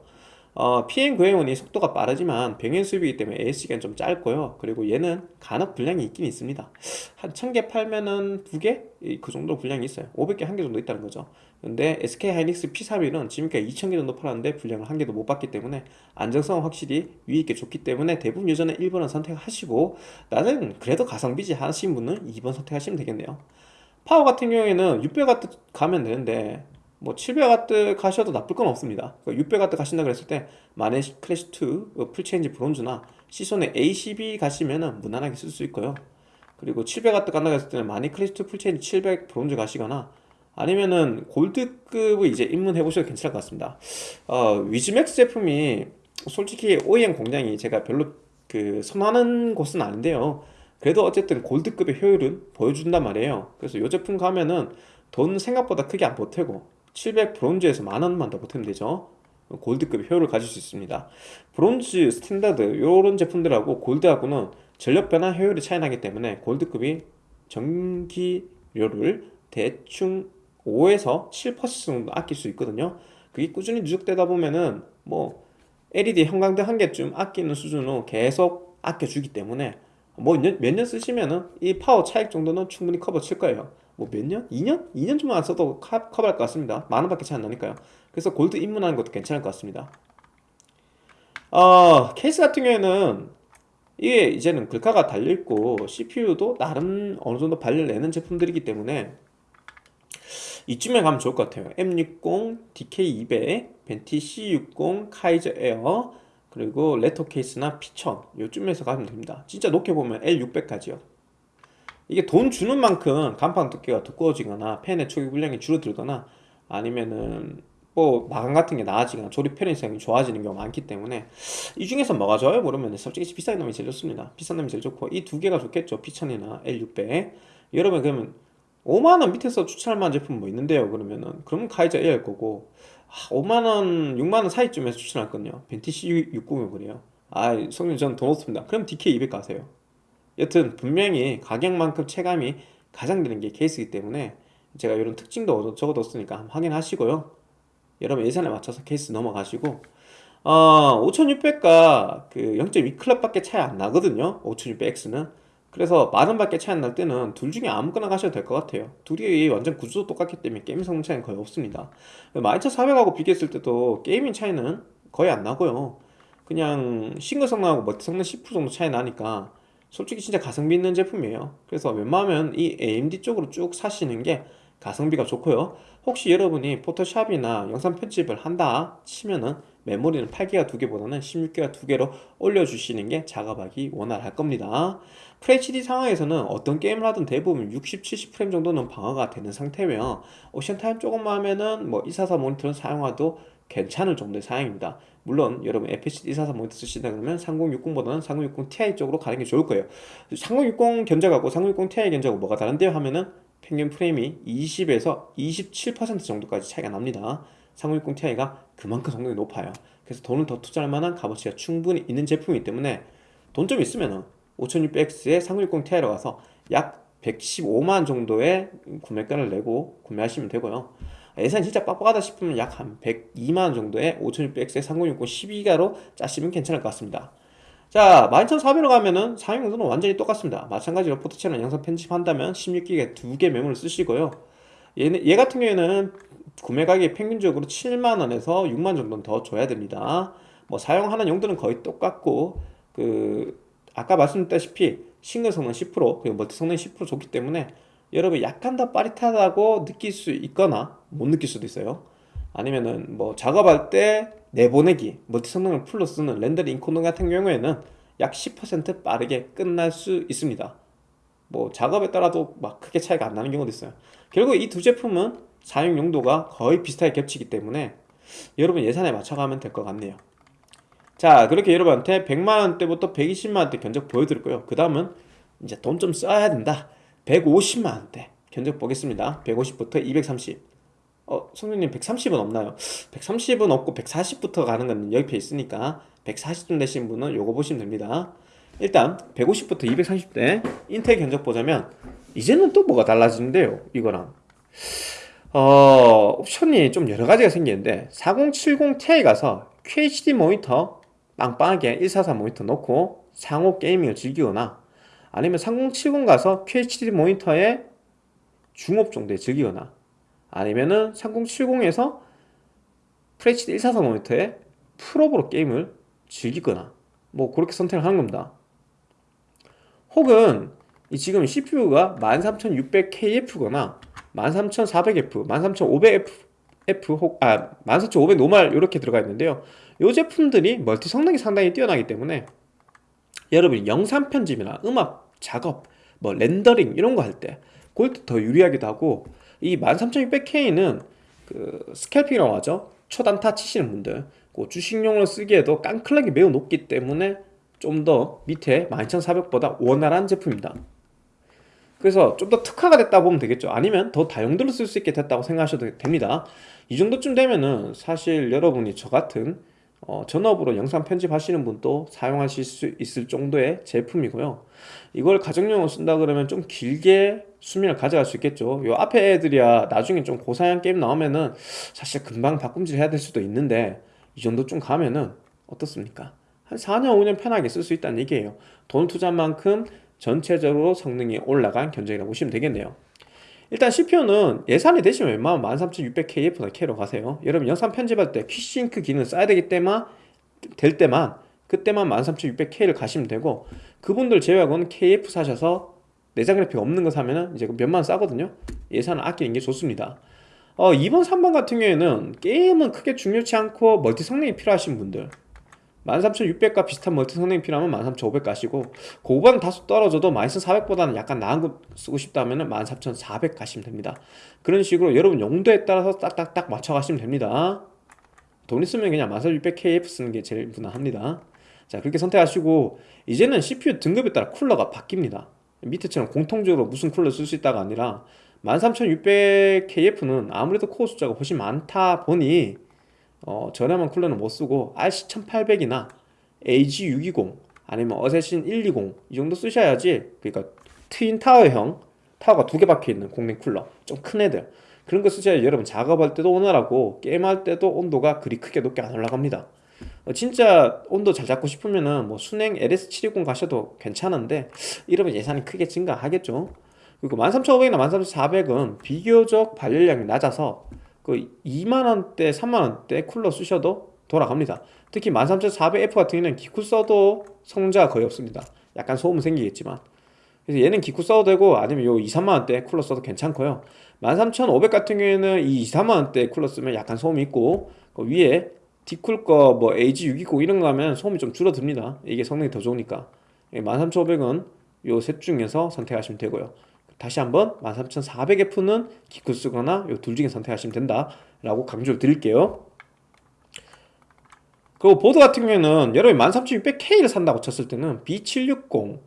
어, PM901이 속도가 빠르지만 병행 수입이기 때문에 AS기간 좀 짧고요. 그리고 얘는 간혹 분량이 있긴 있습니다. 한 1000개 팔면은 2개? 그 정도 분량이 있어요. 500개 한 개 정도 있다는 거죠. 근데 SK하이닉스 P31은 지금까지 2000개 정도 팔았는데 분량을 한 개도 못 받기 때문에 안정성은 확실히 위있게 좋기 때문에 대부분 유저는 1번을 선택하시고 나는 그래도 가성비지 하신 분은 2번 선택하시면 되겠네요. 파워 같은 경우에는 600W 가면 되는데 뭐 700W 가셔도 나쁠 건 없습니다. 600W 그러니까 가신다 그랬을 때 마닉 클래식2 어, full change 브론즈나 시소닉 ACB 가시면은 무난하게 쓸 수 있고요. 그리고 700W 간다 그랬을 때는 마닉 클래식2 full change 700 브론즈 가시거나 아니면은 골드급을 이제 입문해 보셔도 괜찮을 것 같습니다. 어, 위즈맥스 제품이 솔직히 OEM 공장이 제가 별로 그 선호하는 곳은 아닌데요. 그래도 어쨌든 골드급의 효율은 보여준단 말이에요. 그래서 이 제품 가면은 돈 생각보다 크게 안 보태고 700 브론즈에서 만원만 더 보태면 되죠. 골드급 효율을 가질 수 있습니다. 브론즈, standard 이런 제품들하고 골드하고는 전력 변환 효율이 차이 나기 때문에 골드급이 전기료를 대충 5에서 7% 정도 아낄 수 있거든요. 그게 꾸준히 누적되다 보면은 뭐 LED 형광등 한 개쯤 아끼는 수준으로 계속 아껴주기 때문에 뭐 몇년 쓰시면은 이 파워 차이 정도는 충분히 커버 칠 거예요 뭐 몇 년? 2년? 2년 좀 안 써도 커버할 것 같습니다. 만 원 밖에 차이 안 나니까요. 그래서 골드 입문하는 것도 괜찮을 것 같습니다. 어, 케이스 같은 경우에는 이게 이제는 글카가 달려있고 CPU도 나름 어느 정도 발열 내는 제품들이기 때문에 이쯤에 가면 좋을 것 같아요. M60, DK200, 벤티 C60, 카이저 에어 그리고 레터 케이스나 피천 요쯤에서 가면 됩니다. 진짜 높게 보면 L600까지요 이게 돈 주는 만큼 간판 두께가 두꺼워지거나 펜의 초기 분량이 줄어들거나 아니면은 뭐 마감 같은 게 나아지거나 조립 편의성이 좋아지는 경우가 많기 때문에 이 중에서 뭐가 좋아요? 모르면 솔직히 비싼 놈이 제일 좋습니다. 비싼 놈이 제일 좋고 이 두 개가 좋겠죠. 피천이나 L600 여러분 그러면 5만원 밑에서 추천할 만한 제품 뭐 있는데요? 그러면은 그러면 카이자 A일 거고. 아, 5만원 6만원 사이쯤에서 추천할 건요. 벤티시 690이 그래요. 아 성님 저는 돈 없습니다. 그럼 DK200 가세요 여튼 분명히 가격만큼 체감이 가장 드는 게 케이스이기 때문에 제가 이런 특징도 적어뒀으니까 확인하시고요. 여러분 예산에 맞춰서 케이스 넘어가시고 어, 5600과 그 0.2클럽 밖에 차이 안 나거든요. 5600X는. 그래서 만원 밖에 차이 안 날 때는 둘 중에 아무거나 가셔도 될 것 같아요. 둘이 완전 구조도 똑같기 때문에 게임 성능 차이는 거의 없습니다. 12400하고 비교했을 때도 gaming 차이는 거의 안 나고요. 그냥 싱글 성능하고 멀티 성능 10% 정도 차이 나니까 솔직히 진짜 가성비 있는 제품이에요. 그래서 웬만하면 이 AMD 쪽으로 쭉 사시는 게 가성비가 좋고요. 혹시 여러분이 포토샵이나 영상 편집을 한다 치면은 메모리는 8기가 두 개보다는 16기가 두 개로 올려주시는 게 작업하기 원활할 겁니다. FHD 상황에서는 어떤 게임을 하든 대부분 60, 70프레임 정도는 방어가 되는 상태며 오션타임 조금만 하면은 뭐244 모니터를 사용해도 괜찮을 정도의 사양입니다 물론 여러분 FHD 244 모니터 쓰시다 그러면 3060보다는 3060 Ti 쪽으로 가는 게 좋을 거예요. 3060 견적하고 3060 Ti 견적하고 뭐가 다른데요? 하면은 평균 프레임이 20에서 27% 정도까지 차이가 납니다. 3060 Ti가 그만큼 성능이 높아요. 그래서 돈을 더 투자할 만한 값어치가 충분히 있는 제품이기 때문에 돈 좀 있으면 5600X에 3060 Ti로 가서 약 115만 정도의 구매가를 내고 구매하시면 되고요 예산이 진짜 빡빡하다 싶으면 약 한 102만 정도의 5600X에 3060 12기가로 짜시면 괜찮을 것 같습니다. 자 12400으로 가면은 사용용도는 완전히 똑같습니다. 마찬가지로 포토채널 영상 편집한다면 16기가 두 개 메모를 쓰시고요. 얘, 얘 같은 경우에는 구매 가격이 평균적으로 7만원에서 6만 정도는 더 줘야 됩니다. 뭐 사용하는 용도는 거의 똑같고 그 아까 말씀드렸다시피 싱글 성능 10% 그리고 멀티 성능 10% 좋기 때문에 여러분 약간 더 빠릿하다고 느낄 수 있거나 못 느낄 수도 있어요. 아니면은 뭐 작업할 때 내보내기 멀티 성능을 풀로 쓰는 렌더링 encoder 같은 경우에는 약 10% 빠르게 끝날 수 있습니다. 뭐 작업에 따라도 막 크게 차이가 안 나는 경우도 있어요. 결국 이 두 제품은 사용 용도가 거의 비슷하게 겹치기 때문에 여러분 예산에 맞춰가면 될 것 같네요. 자 그렇게 여러분한테 100만원대부터 120만원대 견적 보여드릴 고요 그 다음은 이제 돈 좀 써야 된다. 150만원대 견적 보겠습니다. 150부터 230 어, 성준님 130은 없나요? 130은 없고 140부터 가는 건 여기 있으니까 140쯤 되신 분은 요거 보시면 됩니다 일단 150부터 230대 인텔 견적 보자면 이제는 또 뭐가 달라지는데요 이거랑 어, 옵션이 좀 여러가지가 생기는데 4070 Ti 가서 QHD 모니터 빵빵하게 144 모니터 놓고 상호 게이밍을 즐기거나 아니면 3070 가서 QHD 모니터에 중업 정도에 즐기거나 아니면은 3070에서 FHD 144 모니터에 풀업으로 게임을 즐기거나 뭐 그렇게 선택을 하는 겁니다. 혹은 이 지금 CPU가 13600KF거나 13400F, 13500F 혹, 아, 14500 노말 이렇게 들어가 있는데요. 이 제품들이 멀티 성능이 상당히 뛰어나기 때문에 여러분이 영상 편집이나 음악 작업, 뭐 렌더링 이런 거 할 때 그럴 때 더 유리하기도 하고 이 13600K는 그 스캘핑이라고 하죠. 초단타 치시는 분들. 그 주식용으로 쓰기에도 깡클락이 매우 높기 때문에 좀 더 밑에 12400보다 원활한 제품입니다. 그래서 좀 더 특화가 됐다 보면 되겠죠. 아니면 더 다용도로 쓸 수 있게 됐다고 생각하셔도 됩니다. 이 정도쯤 되면은 사실 여러분이 저 같은 어, 전업으로 영상 편집하시는 분도 사용하실 수 있을 정도의 제품이고요. 이걸 가정용으로 쓴다 그러면 좀 길게 수명을 가져갈 수 있겠죠. 요 앞에 애들이야 나중에 좀 고사양 게임 나오면은 사실 금방 바꿈질 해야 될 수도 있는데 이 정도 좀 가면은 어떻습니까? 한 4년 5년 편하게 쓸 수 있다는 얘기예요. 돈 투자한 만큼 전체적으로 성능이 올라간 견적이라고 보시면 되겠네요 일단 CPU는 예산이 되시면 웬만하면 13600KF나 K로 가세요. 여러분 영상 편집할 때 퀴싱크 기능 써야 되기 때만 될 때만 그때만 13600K를 가시면 되고 그분들 제외하고는 KF 사셔서 내장 그래픽 없는 거 사면은 이제 몇만 원 싸거든요. 예산을 아끼는 게 좋습니다. 어, 2번 3번 같은 경우에는 게임은 크게 중요치 않고 멀티 성능이 필요하신 분들 13600과 비슷한 멀티 성능이 필요하면 13500 가시고 그보단 다소 떨어져도 12400보다는 약간 나은 거 쓰고 싶다면 13400 가시면 됩니다. 그런 식으로 여러분 용도에 따라서 딱딱딱 맞춰 가시면 됩니다. 돈 있으면 그냥 13600KF 쓰는 게 제일 무난합니다. 자 그렇게 선택하시고 이제는 CPU 등급에 따라 쿨러가 바뀝니다. 밑에처럼 공통적으로 무슨 쿨러 쓸 수 있다가 아니라 13600KF는 아무래도 코어 숫자가 훨씬 많다 보니 어, 저렴한 쿨러는 못 쓰고 RC1800이나 AG620 아니면 어세신 120 이 정도 쓰셔야지. 그러니까 트윈 타워형 타워가 두 개 박혀 있는 공랭 쿨러. 좀 큰 애들. 그런 거 쓰셔야 여러분 작업할 때도 원활하고 게임할 때도 온도가 그리 크게 높게 안 올라갑니다. 어, 진짜 온도 잘 잡고 싶으면은 뭐 순행 LS720 가셔도 괜찮은데 이러면 예산이 크게 증가하겠죠. 그리고 13,500이나 13,400은 비교적 발열량이 낮아서 그 2만원대, 3만원대 쿨러 쓰셔도 돌아갑니다. 특히 13400F 같은 경우는 기쿠 써도 성능자가 거의 없습니다. 약간 소음 생기겠지만. 그래서 얘는 기쿠 써도 되고 아니면 요 2, 3만원대 쿨러 써도 괜찮고요. 13500 같은 경우에는 이 2, 3만원대 쿨러 쓰면 약간 소음이 있고 그 위에 디쿨 거 뭐 AG620 이런 거 하면 소음이 좀 줄어듭니다. 이게 성능이 더 좋으니까. 13500은 요 셋 중에서 선택하시면 되고요 다시 한번 13400F는 기쿨 쓰거나 요 둘 중에 선택하시면 된다 라고 강조를 드릴게요. 그리고 보드 같은 경우에는 여러분이 13600K를 산다고 쳤을 때는 B760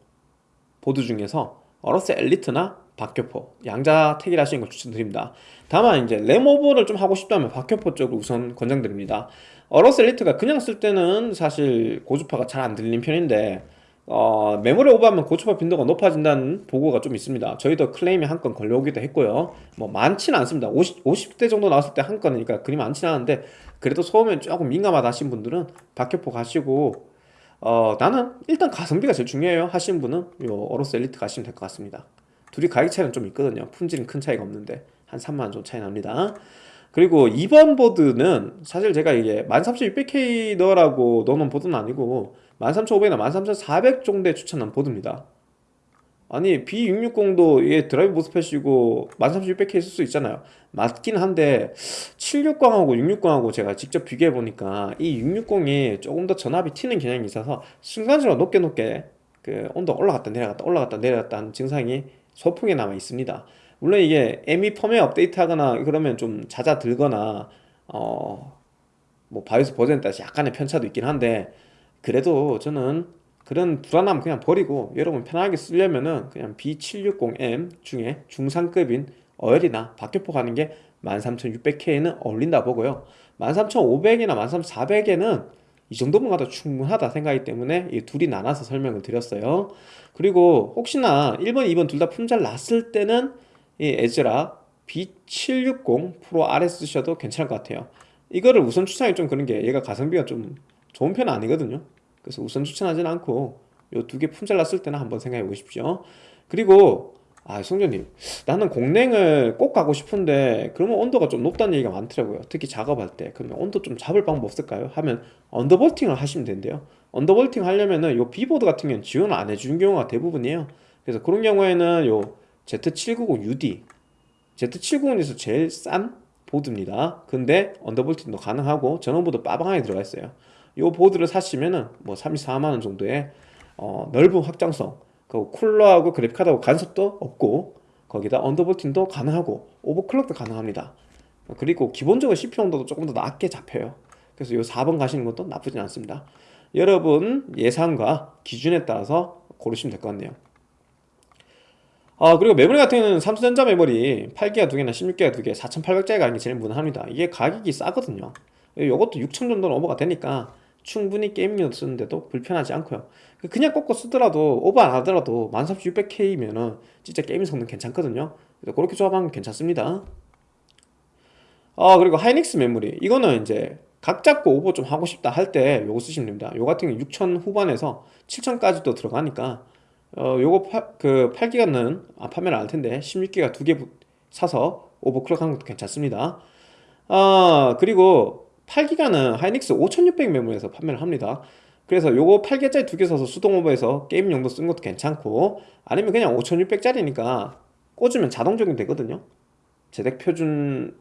보드 중에서 어로스 엘리트나 박격포 양자 택일 하시는 걸 추천드립니다. 다만 이제 램오버를 좀 하고 싶다면 박격포 쪽을 우선 권장드립니다. 어로스 엘리트가 그냥 쓸 때는 사실 고주파가 잘 안 들리는 편인데 어, 메모리 오버하면 고주파 빈도가 높아진다는 보고가 좀 있습니다. 저희도 클레임이 한 건 걸려오기도 했고요. 뭐 많지는 않습니다. 50, 50대 정도 나왔을 때 한 건이니까 그리 많지는 않은데 그래도 소음에 조금 민감하다 하신 분들은 박격포 가시고 어, 나는 일단 가성비가 제일 중요해요 하시는 분은 요 어로스 엘리트 가시면 될 것 같습니다. 둘이 가격 차이는 좀 있거든요. 품질은 큰 차이가 없는데 한 3만원 정도 차이 납니다. 그리고 2번 보드는 사실 제가 이게 13600K 넣으라고 넣어놓은 보드는 아니고 13500이나 13400 정도에 추천한 보드입니다. 아니 B660도 이게 드라이브 모스펫이고 13600K 쓸 수 있잖아요. 맞긴 한데 760하고 660하고 제가 직접 비교해 보니까 이 660이 조금 더 전압이 튀는 경향이 있어서 순간적으로 높게 높게 그 온도 올라갔다 내려갔다 올라갔다 내려갔다 하는 증상이 소풍에 남아 있습니다. 물론 이게 ME 펌웨어 업데이트 하거나 그러면 좀 잦아들거나 어 뭐 바이오스 버전에 따라서 약간의 편차도 있긴 한데 그래도 저는 그런 불안함 그냥 버리고 여러분 편하게 쓰려면은 그냥 B760M 중에 중상급인 어열이나 박격포 가는 게 13600K는 어울린다 보고요. 13500이나 13400에는 이 정도만 가도 충분하다 생각이기 때문에 이 둘이 나눠서 설명을 드렸어요. 그리고 혹시나 1번, 2번 둘 다 품절 났을 때는 이 에즈라 B760 프로 RS 쓰셔도 괜찮을 것 같아요. 이거를 우선 추천하기 좀 그런 게 얘가 가성비가 좀 좋은 편은 아니거든요. 그래서 우선 추천하진 않고 요 두 개 품절 났을 때는 한번 생각해 보십시오. 그리고 아 성전님. 나는 공랭을 꼭 가고 싶은데 그러면 온도가 좀 높다는 얘기가 많더라고요. 특히 작업할 때. 그러면 온도 좀 잡을 방법 없을까요? 하면 undervolting을 하시면 된대요. undervolting 하려면은 요 B보드 같은 경우는 지원을 안 해주는 경우가 대부분이에요. 그래서 그런 경우에는 요 Z790UD Z790에서 제일 싼 보드입니다. 근데 undervolting도 가능하고 전원부도 빠방하게 들어가 있어요 이 보드를 사시면은 뭐 34만원 정도의 어, 넓은 확장성 그 쿨러하고 그래픽카드하고 간섭도 없고 거기다 undervolting도 가능하고 overclock도 가능합니다. 그리고 기본적으로 CPU 온도도 조금 더 낮게 잡혀요. 그래서 이 4번 가시는 것도 나쁘진 않습니다. 여러분 예산과 기준에 따라서 고르시면 될 것 같네요. 아 그리고 메모리 같은 경우는 삼성전자 메모리 8기가 2개나 16기가 2개 4800짜리 가는 게 제일 무난합니다. 이게 가격이 싸거든요. 이것도 6000 정도는 오버가 되니까 충분히 게임 용 쓰는데도 불편하지 않고요. 그냥 꺾어 쓰더라도 오버 안 하더라도 13600K면은 진짜 게임 성능 괜찮거든요. 그래서 그렇게 조합하면 괜찮습니다. 아 그리고 하이닉스 메모리. 이거는 이제 각 잡고 오버 좀 하고 싶다 할 때 요거 쓰시면 됩니다. 요 같은 경우 6000 후반에서 7000까지도 들어가니까 어 요거 파, 그 8기가는 아, 판매를 안할 텐데 16기가 두 개 사서 overclock 하는 것도 괜찮습니다. 아 그리고 8기가는 하이닉스 5600 메모리에서 판매를 합니다. 그래서 요거 8기가짜리 두 개 사서 수동 오버해서 게임 용도 쓴 것도 괜찮고 아니면 그냥 5600짜리니까 꽂으면 자동 적용 되거든요. JEDEC 표준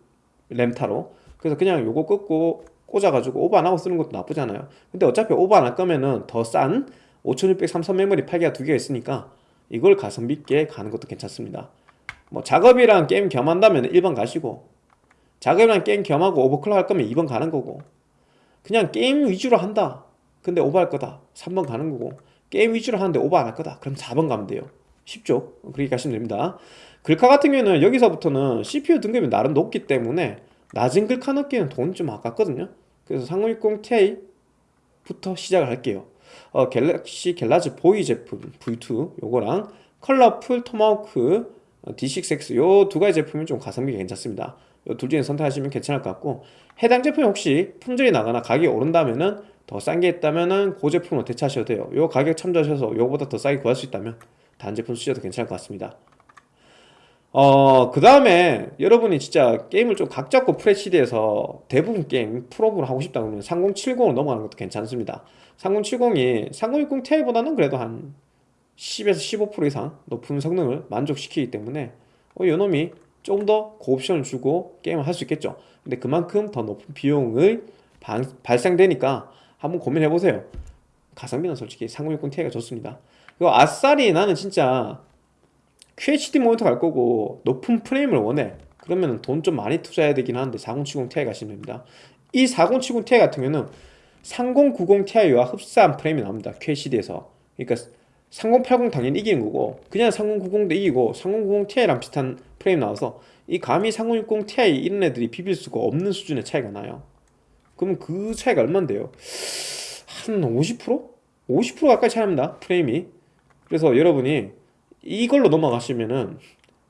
램타로. 그래서 그냥 요거 끄고 꽂아가지고 오버 안하고 쓰는 것도 나쁘지 않아요. 근데 어차피 오버 안 할 거면은 더 싼 5600 삼성 메모리 8기가 두 개가 있으니까 이걸 가성비 있게 가는 것도 괜찮습니다. 뭐 작업이랑 게임 겸한다면 1번 가시고 작업이랑 게임 겸하고 overclock 할 거면 2번 가는 거고. 그냥 게임 위주로 한다. 근데 오버 할 거다. 3번 가는 거고. 게임 위주로 하는데 오버 안 할 거다. 그럼 4번 가면 돼요. 쉽죠? 그렇게 가시면 됩니다. 글카 같은 경우는 여기서부터는 CPU 등급이 나름 높기 때문에 낮은 글카 넣기에는 돈이 좀 아깝거든요. 그래서 3060 Ti부터 시작을 할게요. 어, 갤럭시 갤라즈 보이 제품 V2 요거랑 컬러풀 토마호크 어, D6X 요 두 가지 제품이 좀 가성비가 괜찮습니다. 요 둘 중에 선택하시면 괜찮을 것 같고 해당 제품이 혹시 품절이 나거나 가격이 오른다면은 더 싼 게 있다면은 그 제품으로 대체하셔도 돼요. 요 가격 참조하셔서 요거보다 더 싸게 구할 수 있다면 다른 제품 쓰셔도 괜찮을 것 같습니다. 어, 그 다음에 여러분이 진짜 게임을 좀 각 잡고 FHD에서 대부분 게임 프로브로 하고 싶다 그러면 3070으로 넘어가는 것도 괜찮습니다. 3070이 3060 Ti보다는 그래도 한 10에서 15% 이상 높은 성능을 만족시키기 때문에 어, 요 놈이 좀더 고옵션을 주고 게임을 할 수 있겠죠. 근데 그만큼 더 높은 비용을 발, 발생되니까 한번 고민해보세요. 가성비는 솔직히 3060 Ti가 좋습니다. 그리고 아싸리 나는 진짜 QHD 모니터 갈 거고 높은 프레임을 원해. 그러면 돈 좀 많이 투자해야 되긴 하는데 4070 Ti 가시면 됩니다. 이 4070 Ti 같은 경우는 3090 Ti와 흡사한 프레임이 나옵니다. QHD에서. 그러니까 3080 당연히 이기는 거고 그냥 3090도 이기고 3090 Ti랑 비슷한 프레임 나와서 이 감히 3060 Ti 이런 애들이 비빌 수가 없는 수준의 차이가 나요. 그러면 그 차이가 얼만데요? 한 50%? 50% 가까이 차이 납니다 프레임이. 그래서 여러분이 이걸로 넘어가시면은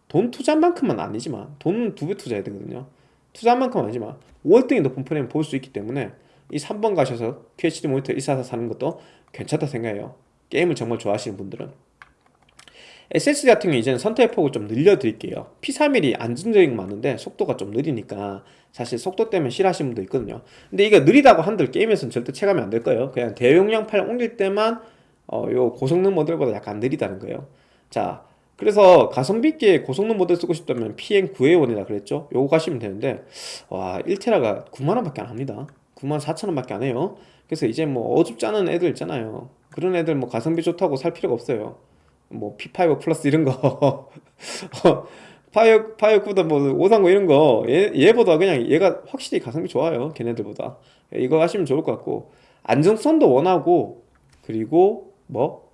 돈 투자한 만큼은 아니지만 돈은 두배 투자해야 되거든요. 투자한 만큼은 아니지만 월등히 높은 프레임 볼 수 있기 때문에 이 3번 가셔서 QHD 모니터 144 사는 것도 괜찮다 생각해요. 게임을 정말 좋아하시는 분들은 SSD 같은 경우 이제는 선택의 폭을 좀 늘려드릴게요. P31이 안정적인 거 맞는데 속도가 좀 느리니까 사실 속도 때문에 싫어하시는 분도 있거든요. 근데 이거 느리다고 한들 게임에서는 절대 체감이 안 될 거예요. 그냥 대용량 파일 옮길 때만 어, 요 고성능 모델보다 약간 느리다는 거예요. 자 그래서 가성비 있게 고성능 모델 쓰고 싶다면 PM9A1이라 그랬죠? 요거 가시면 되는데 와 1테라가 9만원 밖에 안 합니다. 9만 4천원 밖에 안 해요. 그래서 이제 뭐 어줍지 않은 애들 있잖아요. 그런 애들 뭐 가성비 좋다고 살 필요가 없어요 뭐 P5 플러스 이런 거. 파이어 파이어쿠다 뭐 오삼공 이런 거 얘, 얘보다 그냥 얘가 확실히 가성비 좋아요 걔네들보다. 이거 하시면 좋을 것 같고. 안정성도 원하고 그리고 뭐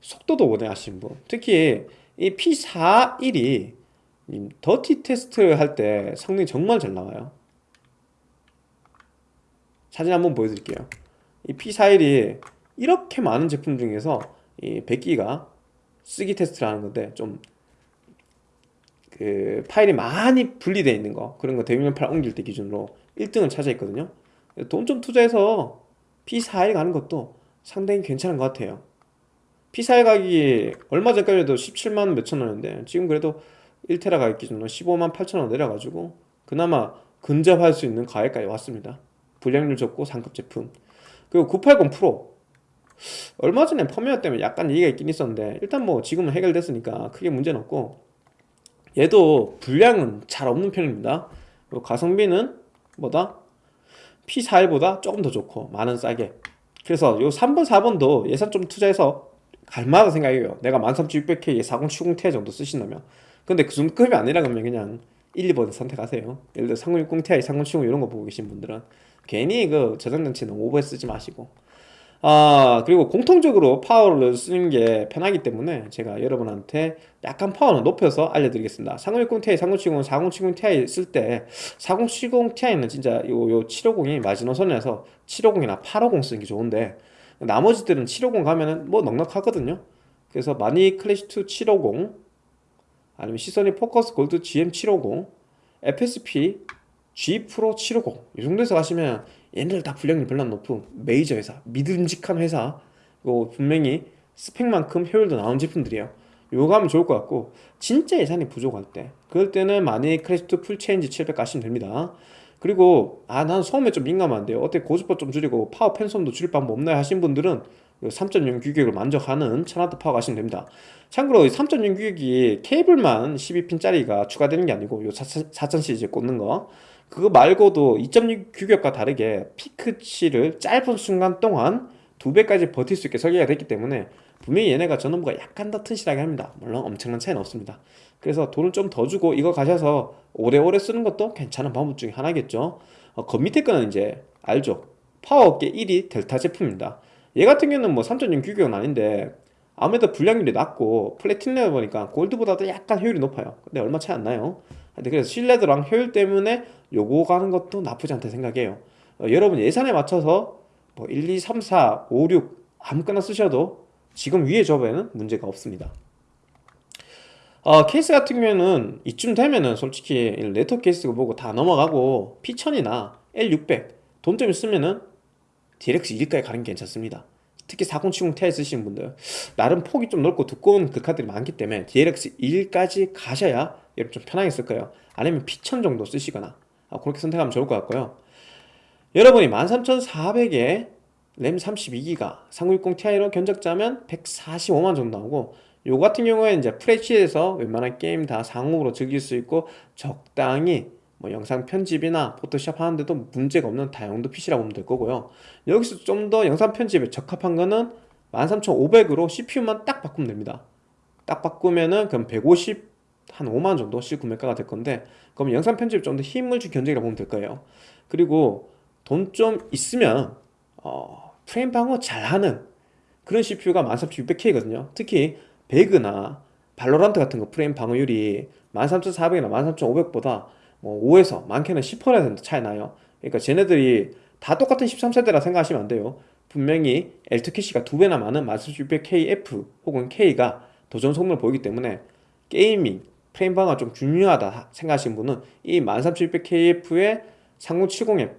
속도도 원해 하시는 분. 특히 이 P41이 dirty test 할 때 성능이 정말 잘 나와요. 사진 한번 보여드릴게요. 이 P41이 이렇게 많은 제품 중에서 이 100기가 쓰기 테스트를 하는 건데 좀 그 파일이 많이 분리되어 있는 거. 그런 거 대용량 파일 옮길 때 기준으로 1등을 차지했거든요. 돈 좀 투자해서 P41 가는 것도 상당히 괜찮은 것 같아요. P41 가격이 얼마 전까지 해도 17만 몇천 원인데 지금 그래도 1테라 가격 기준으로 15만 8천 원 내려가지고 그나마 근접할 수 있는 가격까지 왔습니다. 불량률 적고 상급 제품. 그리고 980 프로 얼마 전에 펌웨어 때문에 약간 얘기가 있긴 있었는데 일단 뭐 지금은 해결됐으니까 크게 문제는 없고 얘도 불량은 잘 없는 편입니다. 그리고 가성비는 뭐다? P41보다 조금 더 좋고 만원 싸게. 그래서 요 3번 4번도 예산 좀 투자해서 갈만하다 생각해요. 내가 13600K에 4070ti 정도 쓰신다면. 근데 그 정도급이 아니라 그러면 그냥 1, 2번 선택하세요. 예를 들어 3060ti, 3070 이런 거 보고 계신 분들은 괜히 그 저장장치 너무 오버해 쓰지 마시고 아 그리고 공통적으로 파워를 쓰는 게 편하기 때문에 제가 여러분한테 약간 파워를 높여서 알려드리겠습니다. 3060ti, 3070, 4070ti 쓸 때 4070ti는 진짜 요, 요 750이 마지노선에서 750이나 850 쓰는 게 좋은데 나머지들은 750 가면은 뭐 넉넉하거든요. 그래서 마니 클래식2 750 아니면 시소닉 포커스 골드 GM750 FSP G 프로 750 이 정도에서 가시면 얘네들 다 불량률 별로 안 높은 메이저 회사 믿음직한 회사. 그리고 분명히 스펙만큼 효율도 나온 제품들이에요. 요거 하면 좋을 것 같고 진짜 예산이 부족할 때 그럴 때는 마니 클래식2 풀체인지 700 가시면 됩니다. 그리고 아 난 소음에 좀 민감한데요. 어떻게 고주파 좀 줄이고 파워 팬 소음도 줄일 방법 없나요? 하신 분들은 3.0 규격을 만족하는 천와트 파워 가시면 됩니다. 참고로 3.0 규격이 케이블만 12핀짜리가 추가되는 게 아니고 요 4000 시리즈 꽂는 거 그거 말고도 2.6 규격과 다르게 피크치를 짧은 순간 동안 두 배까지 버틸 수 있게 설계가 됐기 때문에 분명히 얘네가 전원부가 약간 더 튼실하게 합니다. 물론 엄청난 차이는 없습니다. 그래서 돈을 좀 더 주고 이거 가셔서 오래오래 쓰는 것도 괜찮은 방법 중에 하나겠죠. 어, 그 밑에 거는 이제 알죠? 파워업계 1위 델타 제품입니다. 얘 같은 경우는 뭐 3.0 규격은 아닌데 아무래도 불량률이 낮고 플래티넘을 보니까 골드보다도 약간 효율이 높아요. 근데 얼마 차이 안 나요 그래서 신뢰도랑 효율 때문에 요거 가는 것도 나쁘지 않다 생각해요. 어, 여러분 예산에 맞춰서 뭐 1, 2, 3, 4, 5, 6 아무거나 쓰셔도 지금 위에 조합에는 문제가 없습니다. 어, 케이스 같은 경우에는 이쯤 되면은 솔직히 네트워크 케이스 보고 다 넘어가고 P1000이나 L600 돈좀 있으면은 DLX 1까지 가는 게 괜찮습니다. 특히 4070 Ti 쓰시는 분들. 나름 폭이 좀 넓고 두꺼운 그 카드들이 많기 때문에 DLX 1까지 가셔야 여러분 좀 편하게 쓸 거예요. 아니면 P1000 정도 쓰시거나. 아, 그렇게 선택하면 좋을 것 같고요. 여러분이 13400에 램 32기가 3060 Ti로 견적자면 145만 정도 나오고 요 같은 경우에 이제 FHD에서 웬만한 게임 다 상업으로 즐길 수 있고 적당히 뭐 영상 편집이나 포토샵 하는데도 문제가 없는 다용도 PC라고 보면 될 거고요. 여기서 좀 더 영상 편집에 적합한 거는 13500으로 CPU만 딱 바꾸면 됩니다. 딱 바꾸면은 그럼 150 한 5만 정도 실구매가가 될 건데 그럼 영상 편집 좀 더 힘을 줄 견적이라고 보면 될 거예요. 그리고 돈 좀 있으면 어, 프레임 방어 잘하는 그런 CPU가 13600K거든요. 특히 배그나 발로란트 같은 거 프레임 방어율이 13400이나 13500보다 뭐 5에서 많게는 10% 차이 나요. 그러니까 쟤네들이 다 똑같은 13세대라 생각하시면 안 돼요. 분명히 L2캐시가 두 배나 많은 13600KF 혹은 K가 더 좋은 성능을 보이기 때문에 gaming 프레임 방어가 좀 중요하다 생각하시는 분은 이 13600KF에 3070에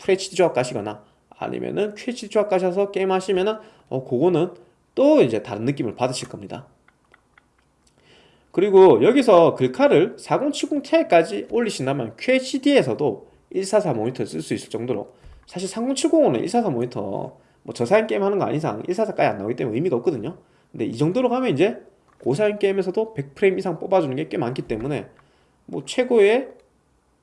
FHD 조합 가시거나 아니면은 QHD 조합 가셔서 게임 하시면은 어 그거는 또 이제 다른 느낌을 받으실 겁니다. 그리고 여기서 글카를 4070ti까지 올리신다면 QHD에서도 144 모니터를 쓸 수 있을 정도로 사실 3070은 144 모니터 뭐 저사양 게임 하는 거 아닌 이상 144까지 안 나오기 때문에 의미가 없거든요. 근데 이 정도로 가면 이제 고사양 게임에서도 100프레임 이상 뽑아주는 게 꽤 많기 때문에 뭐 최고의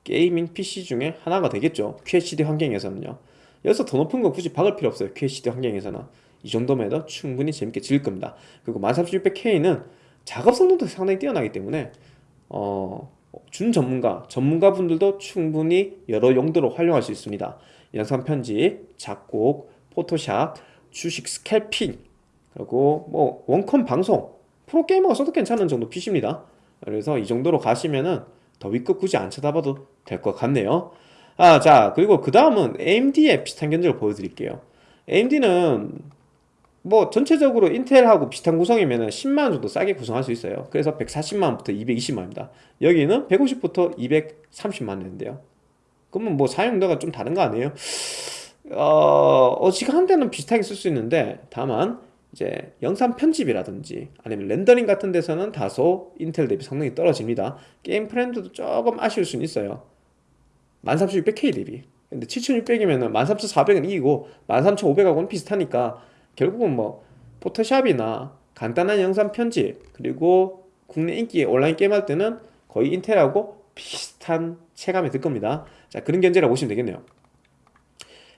gaming PC 중에 하나가 되겠죠. QHD 환경에서는요. 여기서 더 높은 거 굳이 박을 필요 없어요. QHD 환경에서는. 이 정도면 충분히 재밌게 즐길 겁니다. 그리고 13600K는 작업 성능도 상당히 뛰어나기 때문에 어, 준 전문가, 전문가 분들도 충분히 여러 용도로 활용할 수 있습니다. 영상 편집, 작곡, 포토샵, 주식 스캘핑, 그리고 뭐 원컴 방송, 프로게이머가 써도 괜찮은 정도 PC입니다. 그래서 이 정도로 가시면은 더 위급 굳이 안 쳐다봐도 될 것 같네요. 아, 자, 그리고 그 다음은 AMD의 비슷한 견적을 보여드릴게요. AMD는 뭐 전체적으로 인텔하고 비슷한 구성이면 10만원 정도 싸게 구성할 수 있어요 그래서 140만원부터 220만원입니다 여기는 150부터 230만원 인데요 그러면 뭐 사용도가 좀 다른 거 아니에요? 어, 어지간한 데는 비슷하게 쓸 수 있는데 다만 이제 영상 편집이라든지 아니면 렌더링 같은 데서는 다소 인텔 대비 성능이 떨어집니다. 게임 프레임도 조금 아쉬울 수는 있어요. 13600K 대비. 근데 7600이면 13400은 이기고 13500하고는 비슷하니까 결국은 뭐 포토샵이나 간단한 영상 편집 그리고 국내 인기 온라인 게임 할 때는 거의 인텔하고 비슷한 체감이 들 겁니다. 자 그런 견제라 보시면 되겠네요.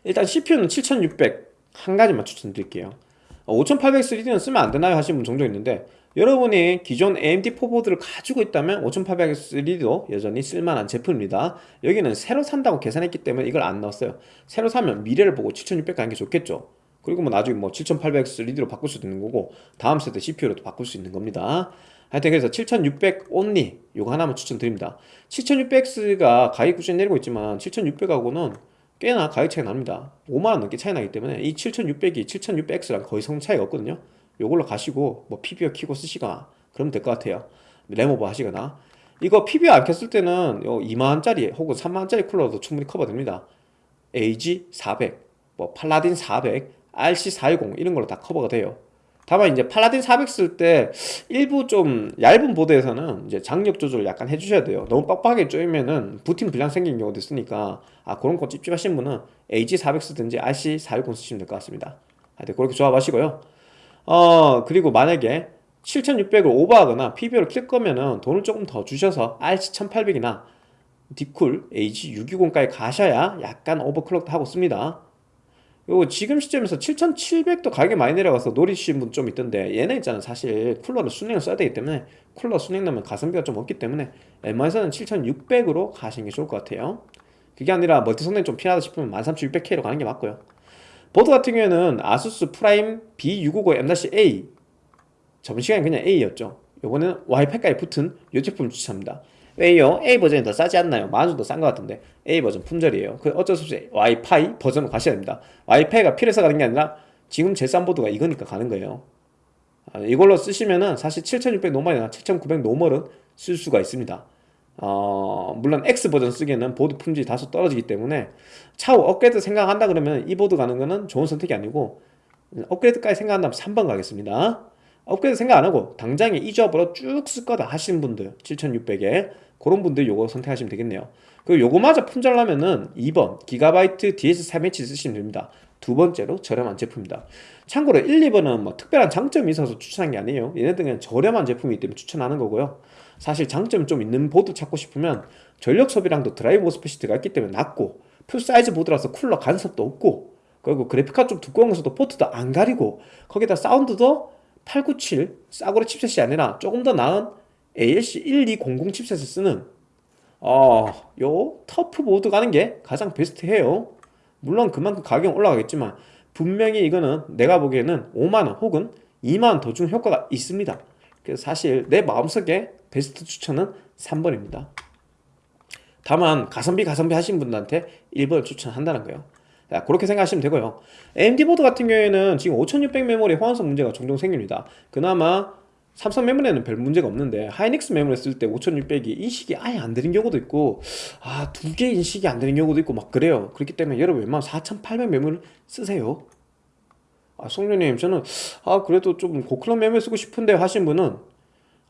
일단 CPU는 7600 한 가지만 추천드릴게요 5800 3D는 쓰면 안 되나요? 하시는 분 종종 있는데 여러분이 기존 AMD 포보드를 가지고 있다면 5800 3D도 여전히 쓸만한 제품입니다. 여기는 새로 산다고 계산했기 때문에 이걸 안 넣었어요. 새로 사면 미래를 보고 7600 가는 게 좋겠죠. 그리고 뭐 나중에 뭐 7800X 리드로 바꿀 수도 있는 거고 다음 세대 CPU로도 바꿀 수 있는 겁니다. 하여튼 그래서 7600 온리 요거 하나만 추천드립니다. 7600X가 가격 꾸준히 내리고 있지만 7600하고는 꽤나 가격 차이 납니다. 5만원 넘게 차이 나기 때문에 이 7600이 7600X랑 거의 성능 차이가 없거든요. 요걸로 가시고 뭐 PBO 키고 쓰시거나 그러면 될 것 같아요. 램오버 하시거나. 이거 PBO 안 켰을 때는 2만원짜리 혹은 3만원짜리 쿨러도 충분히 커버됩니다. AG400 뭐 팔라딘 400 RC410 이런 걸로 다 커버가 돼요 다만 이제 팔라딘 400 쓸 때 일부 좀 얇은 보드에서는 이제 장력 조절 약간 해주셔야 돼요. 너무 빡빡하게 쪼이면은 부팅 불량 생기는 경우도 있으니까 아 그런 거 찝찝하신 분은 AG400 쓰든지 RC410 쓰시면 될 것 같습니다. 하여튼 그렇게 조합하시고요. 어 그리고 만약에 7600을 오버하거나 PBO를 킬 거면은 돈을 조금 더 주셔서 RC1800이나 딥쿨 AG620까지 가셔야 약간 overclock도 하고 씁니다 요 지금 시점에서 7700도 가격이 많이 내려가서 노리시는 분좀 있던데 얘네 있잖아 사실 쿨러를 수랭을 써야 되기 때문에 쿨러 수랭 넣으면 가성비가 좀 없기 때문에 웬만해서는 7600으로 가시는 게 좋을 것 같아요. 그게 아니라 멀티 성능이 좀 필요하다 싶으면 13600K로 가는 게 맞고요. 보드 같은 경우에는 아수스 프라임 B650 M-A 저번 시간에 그냥 A였죠. 요번에는 와이파이까지 붙은 이 제품 추천합니다 왜요? A 버전이 더 싸지 않나요? 만원 더싼 것 같은데 A 버전 품절이에요. 그 어쩔 수 없이 와이파이 버전으로 가셔야 됩니다. 와이파이가 필요해서 가는 게 아니라 지금 제일 싼 보드가 이거니까 가는 거예요. 아, 이걸로 쓰시면은 사실 7600 normal이나 7900 normal은 쓸 수가 있습니다. 어, 물론 X 버전 쓰기에는 보드 품질이 다소 떨어지기 때문에 차후 업그레이드 생각한다 그러면 이 보드 가는 거는 좋은 선택이 아니고 업그레이드까지 생각한다면 3번 가겠습니다. 업그레이드 생각 안 하고 당장에 이 조합으로 쭉 쓸 거다 하시는 분들 7600에 그런 분들 요거 선택하시면 되겠네요. 그리고 요거마저 품절나면은 2번 기가바이트 DS3H 쓰시면 됩니다. 두 번째로 저렴한 제품입니다. 참고로 1, 2번은 뭐 특별한 장점이 있어서 추천한 게 아니에요. 얘네들은 저렴한 제품이기 때문에 추천하는 거고요. 사실 장점 좀 있는 보드 찾고 싶으면 전력 소비량도 드라이브 스페시티가 있기 때문에 낮고 full size 보드라서 쿨러 간섭도 없고 그리고 그래픽카드 좀 두꺼운 것도 포트도 안 가리고 거기다 사운드도 897 싸구려 chipset이 아니라 조금 더 나은 ALC 1200 chipset을 쓰는 어, 요 터프 보드 가는 게 가장 베스트해요. 물론 그만큼 가격은 올라가겠지만 분명히 이거는 내가 보기에는 5만원 혹은 2만원 더준 효과가 있습니다. 그래서 사실 내 마음속에 베스트 추천은 3번입니다. 다만 가성비 가성비 하신 분들한테 1번을 추천한다는 거예요. 자, 그렇게 생각하시면 되고요. AMD 보드 같은 경우에는 지금 5600 메모리 호환성 문제가 종종 생깁니다. 그나마 삼성 메모리에는 별 문제가 없는데 하이닉스 메모리 쓸 때 5600이 인식이 아예 안 되는 경우도 있고 아 두 개 인식이 안 되는 경우도 있고 막 그래요. 그렇기 때문에 여러분 웬만하면 4800 메모리를 쓰세요. 아 송년님 저는 아 그래도 좀 고clock 메모리 쓰고 싶은데 하신 분은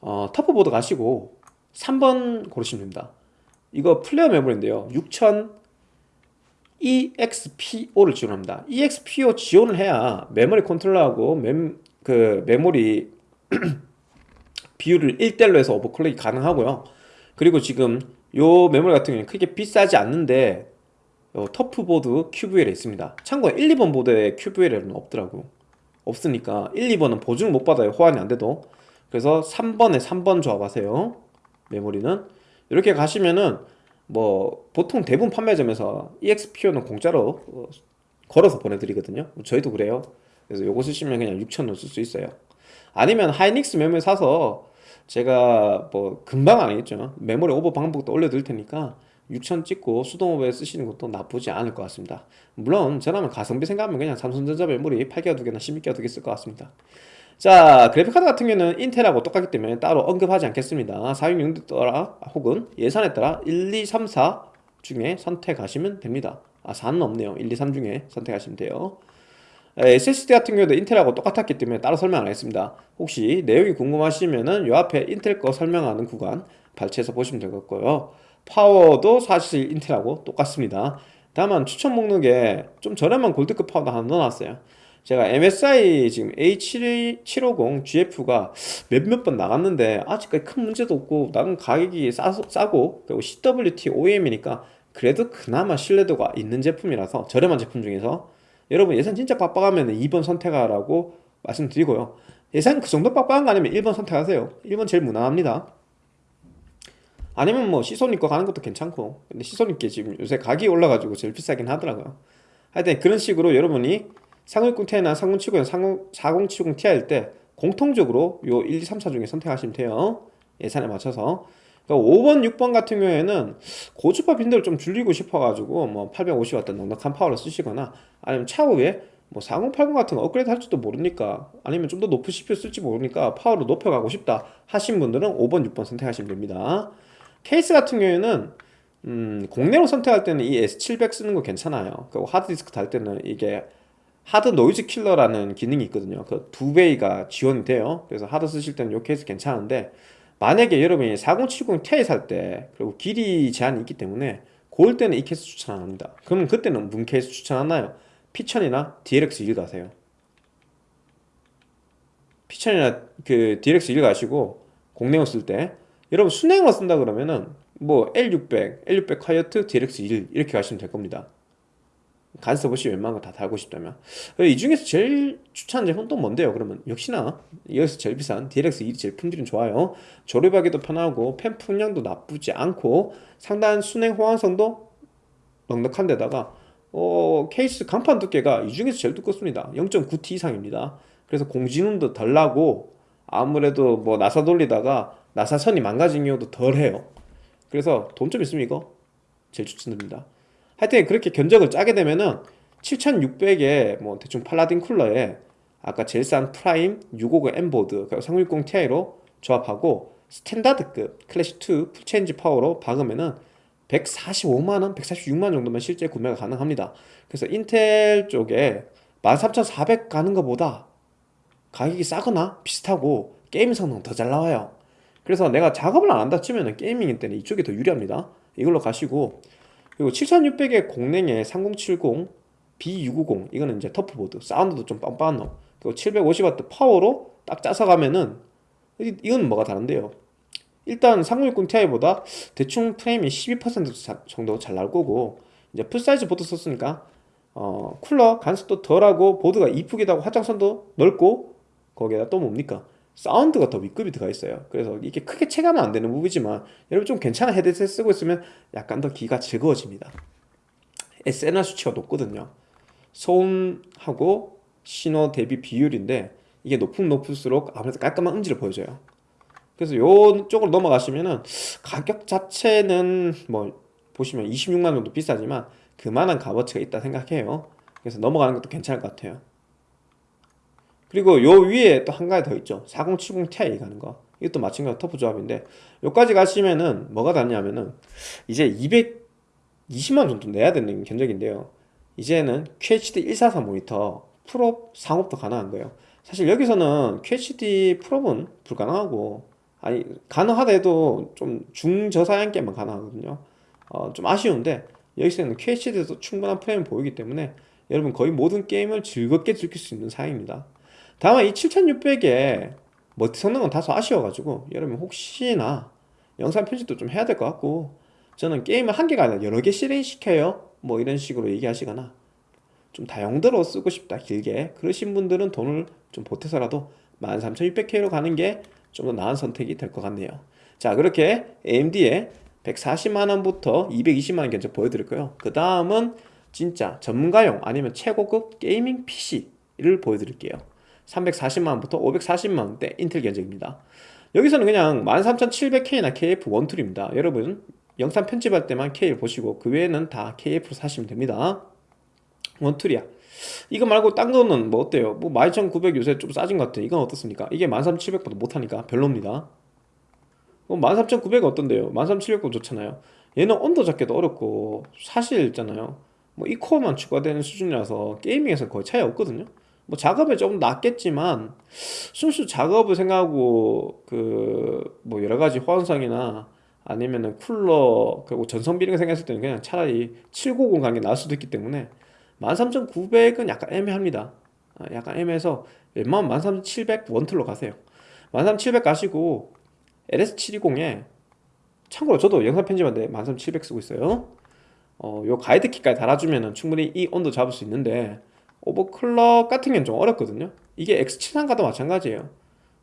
어, 터프보드 가시고 3번 고르시면 됩니다. 이거 플레어 메모리인데요. 6000 EXPO를 지원합니다. EXPO 지원을 해야 메모리 컨트롤러하고 멤, 그 메모리 비율을 1대1로 해서 overclock이 가능하고요. 그리고 지금 요 메모리 같은 경우는 크게 비싸지 않는데 터프보드 QVL에 있습니다. 참고로 1, 2번 보드에 QVL은 없더라고 없으니까 1, 2번은 보증을 못 받아요. 호환이 안 돼도. 그래서 3번에 3번 조합하세요. 메모리는. 이렇게 가시면은 뭐 보통 대부분 판매점에서 EXPO는 공짜로 어, 걸어서 보내드리거든요. 저희도 그래요. 그래서 요거 쓰시면 그냥 6천원 쓸 수 있어요 아니면 하이닉스 메모리 사서 제가 뭐 금방 아니겠죠? 메모리 오버 방법도 올려드릴 테니까 6천 찍고 수동오버에 쓰시는 것도 나쁘지 않을 것 같습니다. 물론 저라면 가성비 생각하면 그냥 삼성전자 메모리 8기가 두개나 16기가 두 개 쓸 것 같습니다. 자 그래픽카드 같은 경우는 인텔하고 똑같기 때문에 따로 언급하지 않겠습니다. 사용용도에 따라 혹은 예산에 따라 1, 2, 3, 4 중에 선택하시면 됩니다. 아 4는 없네요. 1, 2, 3 중에 선택하시면 돼요 SSD 같은 경우도 인텔하고 똑같았기 때문에 따로 설명 안 하겠습니다. 혹시 내용이 궁금하시면은 요 앞에 인텔 거 설명하는 구간 발췌해서 보시면 될 것 같고요. 파워도 사실 인텔하고 똑같습니다. 다만 추천 목록에 좀 저렴한 골드급 파워도 하나 넣어놨어요. 제가 MSI 지금 A750 GF가 몇몇 번 나갔는데 아직까지 큰 문제도 없고 나는 가격이 싸, 싸고 그리고 CWT OEM이니까 그래도 그나마 신뢰도가 있는 제품이라서 저렴한 제품 중에서 여러분 예산 진짜 빡빡하면 2번 선택하라고 말씀드리고요. 예산 그 정도 빡빡한 거 아니면 1번 선택하세요. 1번 제일 무난합니다. 아니면 뭐 시소닉 거 가는 것도 괜찮고. 근데 시소닉 게 지금 요새 가격이 올라가지고 제일 비싸긴 하더라고요. 하여튼 그런 식으로 여러분이 3060ti나 3070, 4070ti일 때 공통적으로 요 1, 2, 3, 4 중에 선택하시면 돼요. 예산에 맞춰서 그러니까 5번, 6번 같은 경우에는 고주파 빈도를 좀 줄이고 싶어가지고 뭐 850W 넉넉한 파워를 쓰시거나 아니면 차후에 뭐 4080 같은 거 업그레이드 할지도 모르니까 아니면 좀 더 높은 CPU 쓸지 모르니까 파워를 높여가고 싶다 하신 분들은 5번, 6번 선택하시면 됩니다. 케이스 같은 경우에는 음, 국내로 선택할 때는 이 S700 쓰는 거 괜찮아요. 그리고 하드디스크 달 때는 이게 하드 noise killer라는 기능이 있거든요. 그 두 bay가 지원이 돼요. 그래서 하드 쓰실 때는 이 케이스 괜찮은데 만약에 여러분이 4070ti 살 때 그리고 길이 제한이 있기 때문에 고을 때는 이 케이스 추천 안 합니다. 그러면 그때는 문 케이스 추천하나요? 피천이나 DLX1 가세요. 피천이나 그 DLX1 가시고 공랭어 쓸때 여러분 순행어 쓴다 그러면은 뭐 L600, L600 화이어트, DLX1 이렇게 가시면 될 겁니다 간섭 없이 웬만한 거 다 달고 싶다면. 이 중에서 제일 추천하는 제품 또 뭔데요? 그러면 역시나 여기서 제일 비싼 DLX2 제일 품질은 좋아요. 조립하기도 편하고 펜 풍량도 나쁘지 않고 상당한 순행 호환성도 넉넉한 데다가 어, 케이스 간판 두께가 이 중에서 제일 두껍습니다. 0.9T 이상입니다. 그래서 공진음도 덜 나고 아무래도 뭐 나사 돌리다가 나사선이 망가진 경우도 덜 해요. 그래서 돈 좀 있으면 이거 제일 추천드립니다 하여튼 그렇게 견적을 짜게 되면은 7600에 뭐 대충 팔라딘 쿨러에 아까 제일 싼 프라임 650 M보드 3060 Ti로 조합하고 standard급 클래식2 풀체인지 파워로 박으면은 145만원, 146만원 정도면 실제 구매가 가능합니다. 그래서 인텔 쪽에 13400 가는 것보다 가격이 싸거나 비슷하고 게임 성능 더 잘 나와요. 그래서 내가 작업을 안 한다 치면 gaming 때는 이쪽이 더 유리합니다. 이걸로 가시고 그리고 7600의 공랭에 3070 B690 이거는 이제 TUF 보드 사운드도 좀 빵빵한 놈. 그리고 750W 파워로 딱 짜서 가면은 이- 이건 뭐가 다른데요? 일단 3060 Ti보다 대충 프레임이 12% 정도 잘 나올 거고 이제 full size 보드 썼으니까 어, 쿨러 간섭도 덜하고 보드가 이쁘기도 하고 확장성도 넓고 거기에다 또 뭡니까 사운드가 더 윗급이 들어가 있어요. 그래서 이게 크게 체감은 안 되는 부분이지만 여러분 좀 괜찮은 헤드셋 쓰고 있으면 약간 더 귀가 즐거워집니다. SNR 수치가 높거든요. 소음하고 신호 대비 비율인데 이게 높으면 높을수록 아무래도 깔끔한 음질을 보여줘요. 그래서 요 쪽으로 넘어가시면은 가격 자체는 뭐 보시면 26만 정도 비싸지만 그만한 값어치가 있다 생각해요. 그래서 넘어가는 것도 괜찮을 것 같아요 그리고 요 위에 또 한 가지 더 있죠. 4070 Ti 가는 거. 이것도 마찬가지로 터프 조합인데 요까지 가시면은 뭐가 다냐면은 이제 220만 정도 내야 되는 견적인데요. 이제는 QHD 144 모니터 풀옵 상옵도 가능한 거예요. 사실 여기서는 QHD 풀옵은 불가능하고 아니 가능하다 해도 좀 중저사양 게임만 가능하거든요. 어, 좀 아쉬운데 여기서는 QHD에도 충분한 프레임 보이기 때문에 여러분 거의 모든 게임을 즐겁게 즐길 수 있는 사양입니다 다만 이 7600에 멀티 성능은 다소 아쉬워가지고 여러분 혹시나 영상 편집도 좀 해야 될 것 같고 저는 게임을 한 개가 아니라 여러 개 실행시켜요. 뭐 이런 식으로 얘기하시거나 좀 다용도로 쓰고 싶다 길게. 그러신 분들은 돈을 좀 보태서라도 13600K로 가는 게 좀 더 나은 선택이 될 것 같네요. 자 그렇게 AMD의 140만원부터 220만원 견적 보여드릴 거예요. 그 다음은 진짜 전문가용 아니면 최고급 게이밍 PC를 보여드릴게요 340만원부터 540만원대 인텔 견적입니다. 여기서는 그냥 13700K나 KF1툴입니다. 여러분 영상 편집할 때만 K를 보시고 그 외에는 다 KF로 사시면 됩니다. 원툴이야. 이거 말고 딴 거는 뭐 어때요? 뭐 12900 요새 좀 싸진 것 같아. 이건 어떻습니까? 이게 13700보다 못하니까 별로입니다. 뭐 13900이 어떤데요? 13700도 좋잖아요. 얘는 온도 잡기도 어렵고 사실 있잖아요. 뭐 이 코어만 추가되는 수준이라서 gaming에서 거의 차이 없거든요 뭐 작업에 조금 낫겠지만 순수 작업을 생각하고 그 뭐 여러 가지 호환성이나 아니면은 쿨러 그리고 전성비 이런 거 생각했을 때는 그냥 차라리 790 가는 게 나을 수도 있기 때문에 13900은 약간 애매합니다. 아, 약간 애매해서 웬만하면 13700 one tool로 가세요. 13700 가시고 LS720에 참고로 저도 영상 편집하는데 13700 쓰고 있어요. 어, 요 가이드 키까지 달아주면 충분히 이 온도 잡을 수 있는데 오버클럭 같은 경우는 좀 어렵거든요. 이게 X73가도 마찬가지예요.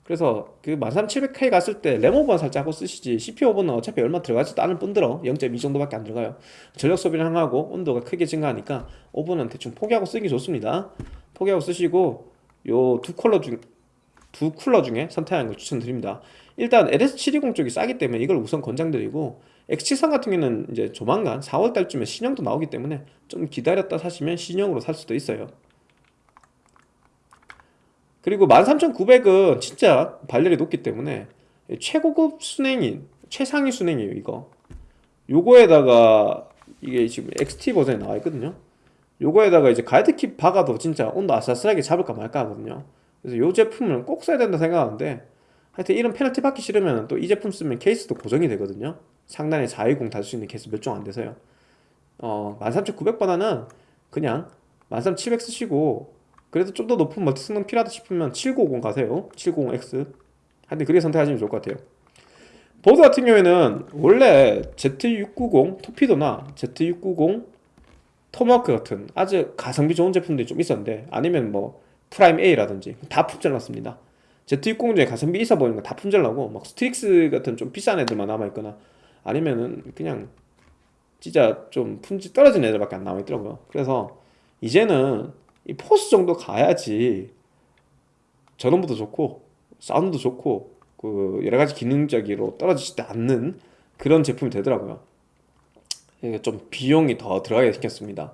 그래서 그 13700K 갔을 때 램오버는 살짝 하고 쓰시지 CPU 오버는 어차피 얼마 들어가지도 않을 뿐더러 0.2 정도밖에 안 들어가요. 전력 소비를 향하고 온도가 크게 증가하니까 오버는 대충 포기하고 쓰기 좋습니다. 포기하고 쓰시고 요 두 컬러 중 두 쿨러 중에 선택하는 걸 추천드립니다. 일단 LS720 쪽이 싸기 때문에 이걸 우선 권장드리고 X73 같은 경우는 이제 조만간 4월달쯤에 신형도 나오기 때문에 좀 기다렸다 사시면 신형으로 살 수도 있어요 그리고 13900은 진짜 발열이 높기 때문에 최고급 순행인 최상위 순행이에요 이거. 요거에다가 이게 지금 XT 버전에 나와 있거든요. 요거에다가 이제 guide kit 박아도 진짜 온도 아슬아슬하게 잡을까 말까 하거든요. 그래서 요 제품을 꼭 써야 된다 생각하는데 하여튼 이런 페널티 받기 싫으면 또 이 제품 쓰면 케이스도 고정이 되거든요. 상단에 420 달 수 있는 케이스 몇 종 안 돼서요. 어 13900보다는 그냥 13700 쓰시고 그래도 좀 더 높은 멀티 성능 필요하다 싶으면 7950 가세요. 790X 하여튼 그렇게 선택하시면 좋을 것 같아요. 보드 같은 경우에는 원래 Z690 토피도나 Z690 토마호크 같은 아주 가성비 좋은 제품들이 좀 있었는데 아니면 뭐 프라임 A라든지 다 품절났습니다. Z690 중에 가성비 있어 보이는 거 다 품절나고 막 스트릭스 같은 좀 비싼 애들만 남아있거나 아니면은 그냥 진짜 좀 품질 떨어진 애들밖에 안 남아있더라고요. 그래서 이제는 이 포스 정도 가야지 전원부도 좋고 사운드도 좋고 그 여러 가지 기능적으로 떨어지지 않는 그런 제품이 되더라고요. 좀 비용이 더 들어가게 생겼습니다.